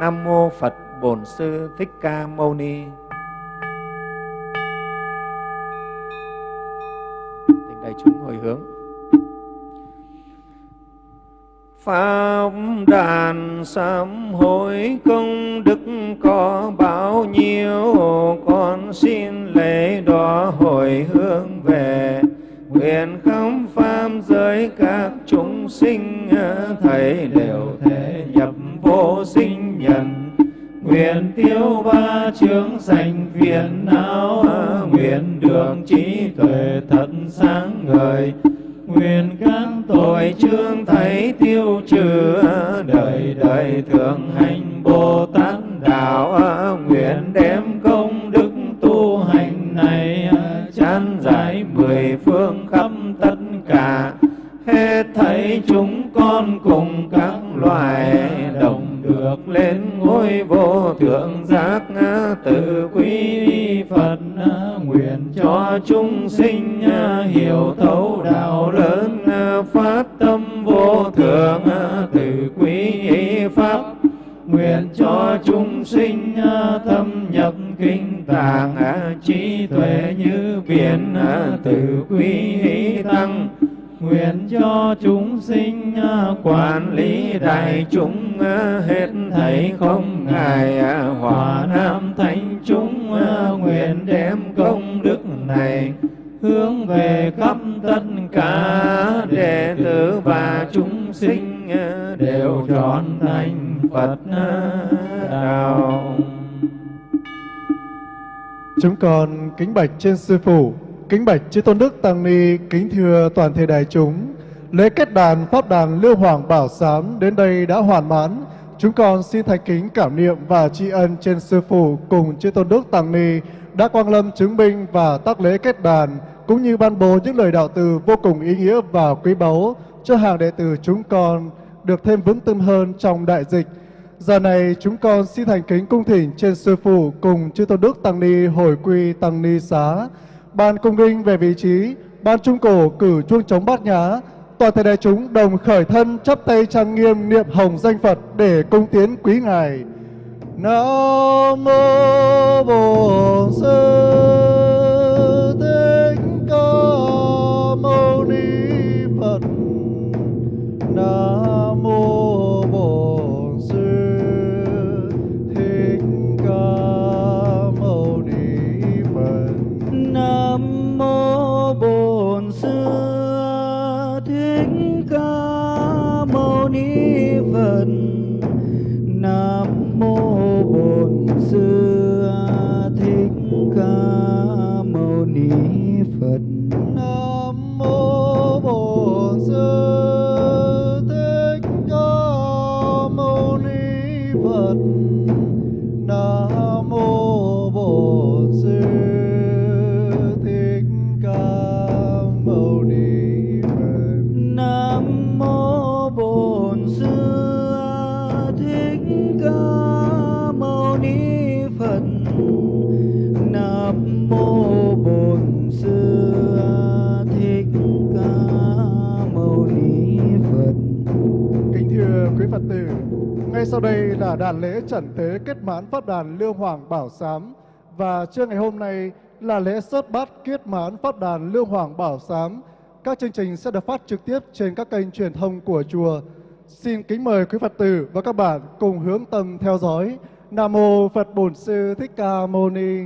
Nam Mô Phật Bổn Sư Thích Ca Mâu Ni Tình đại chúng hồi hướng Pháp đàn sám hối công đức có bao nhiêu, Con xin lễ đó hồi hướng về. Nguyện khám pháp giới các chúng sinh, Thầy đều thể nhập vô sinh nhận Nguyện tiêu ba chướng sanh phiền não, Nguyện đường trí tuệ thật sáng ngời. Nguyện các tội chương thấy tiêu trừ, Đời đời thường hành Bồ Tát đạo. Nguyện đem công đức tu hành này, Chán giải mười phương khắp tất cả. Hết thấy chúng con cùng các loài đồng được lên ngôi vô thượng giác tự quý Phật nguyện cho chúng sinh hiểu thấu đạo lớn phát tâm vô thượng tự quý pháp. Nguyện cho chúng sinh thâm nhập kinh tạng trí tuệ như biển tự quý tăng nguyện cho chúng sinh à, quản lý đại chúng à, hết thảy không ngại à, hòa nam thánh chúng nguyện đem công đức này hướng về khắp tất cả đệ tử và chúng sinh đều trọn thành Phật đạo.
Chúng con kính bạch trên sư phụ Kính bạch chư tôn đức tăng ni, kính thưa toàn thể đại chúng, lễ kết đàn pháp đàn Lưu Hoàng Bảo Sám đến đây đã hoàn mãn. Chúng con xin thành kính cảm niệm và tri ân trên sư phụ cùng chư tôn đức tăng ni đã quang lâm chứng minh và tác lễ kết đàn cũng như ban bố những lời đạo từ vô cùng ý nghĩa và quý báu cho hàng đệ tử chúng con được thêm vững tâm hơn trong đại dịch. Giờ này chúng con xin thành kính cung thỉnh trên sư phụ cùng chư tôn đức tăng ni hồi quy tăng ni xá ban cung đinh về vị trí, ban trung cổ cử chuông trống bát nhá, toàn thể đại chúng đồng khởi thân chắp tay trang nghiêm niệm hồng danh Phật để cung tiến quý ngài. Nam mô Bổn Sư ngay sau đây là đàn lễ trần tế kết mãn pháp đàn Lưu Hoàng Bảo Sám và trưa ngày hôm nay là lễ sớt bát kết mãn pháp đàn Lưu Hoàng Bảo Sám. Các chương trình sẽ được phát trực tiếp trên các kênh truyền thông của chùa. Xin kính mời quý Phật tử và các bạn cùng hướng tâm theo dõi. Nam mô Phật Bổn Sư Thích Ca Mâu Ni.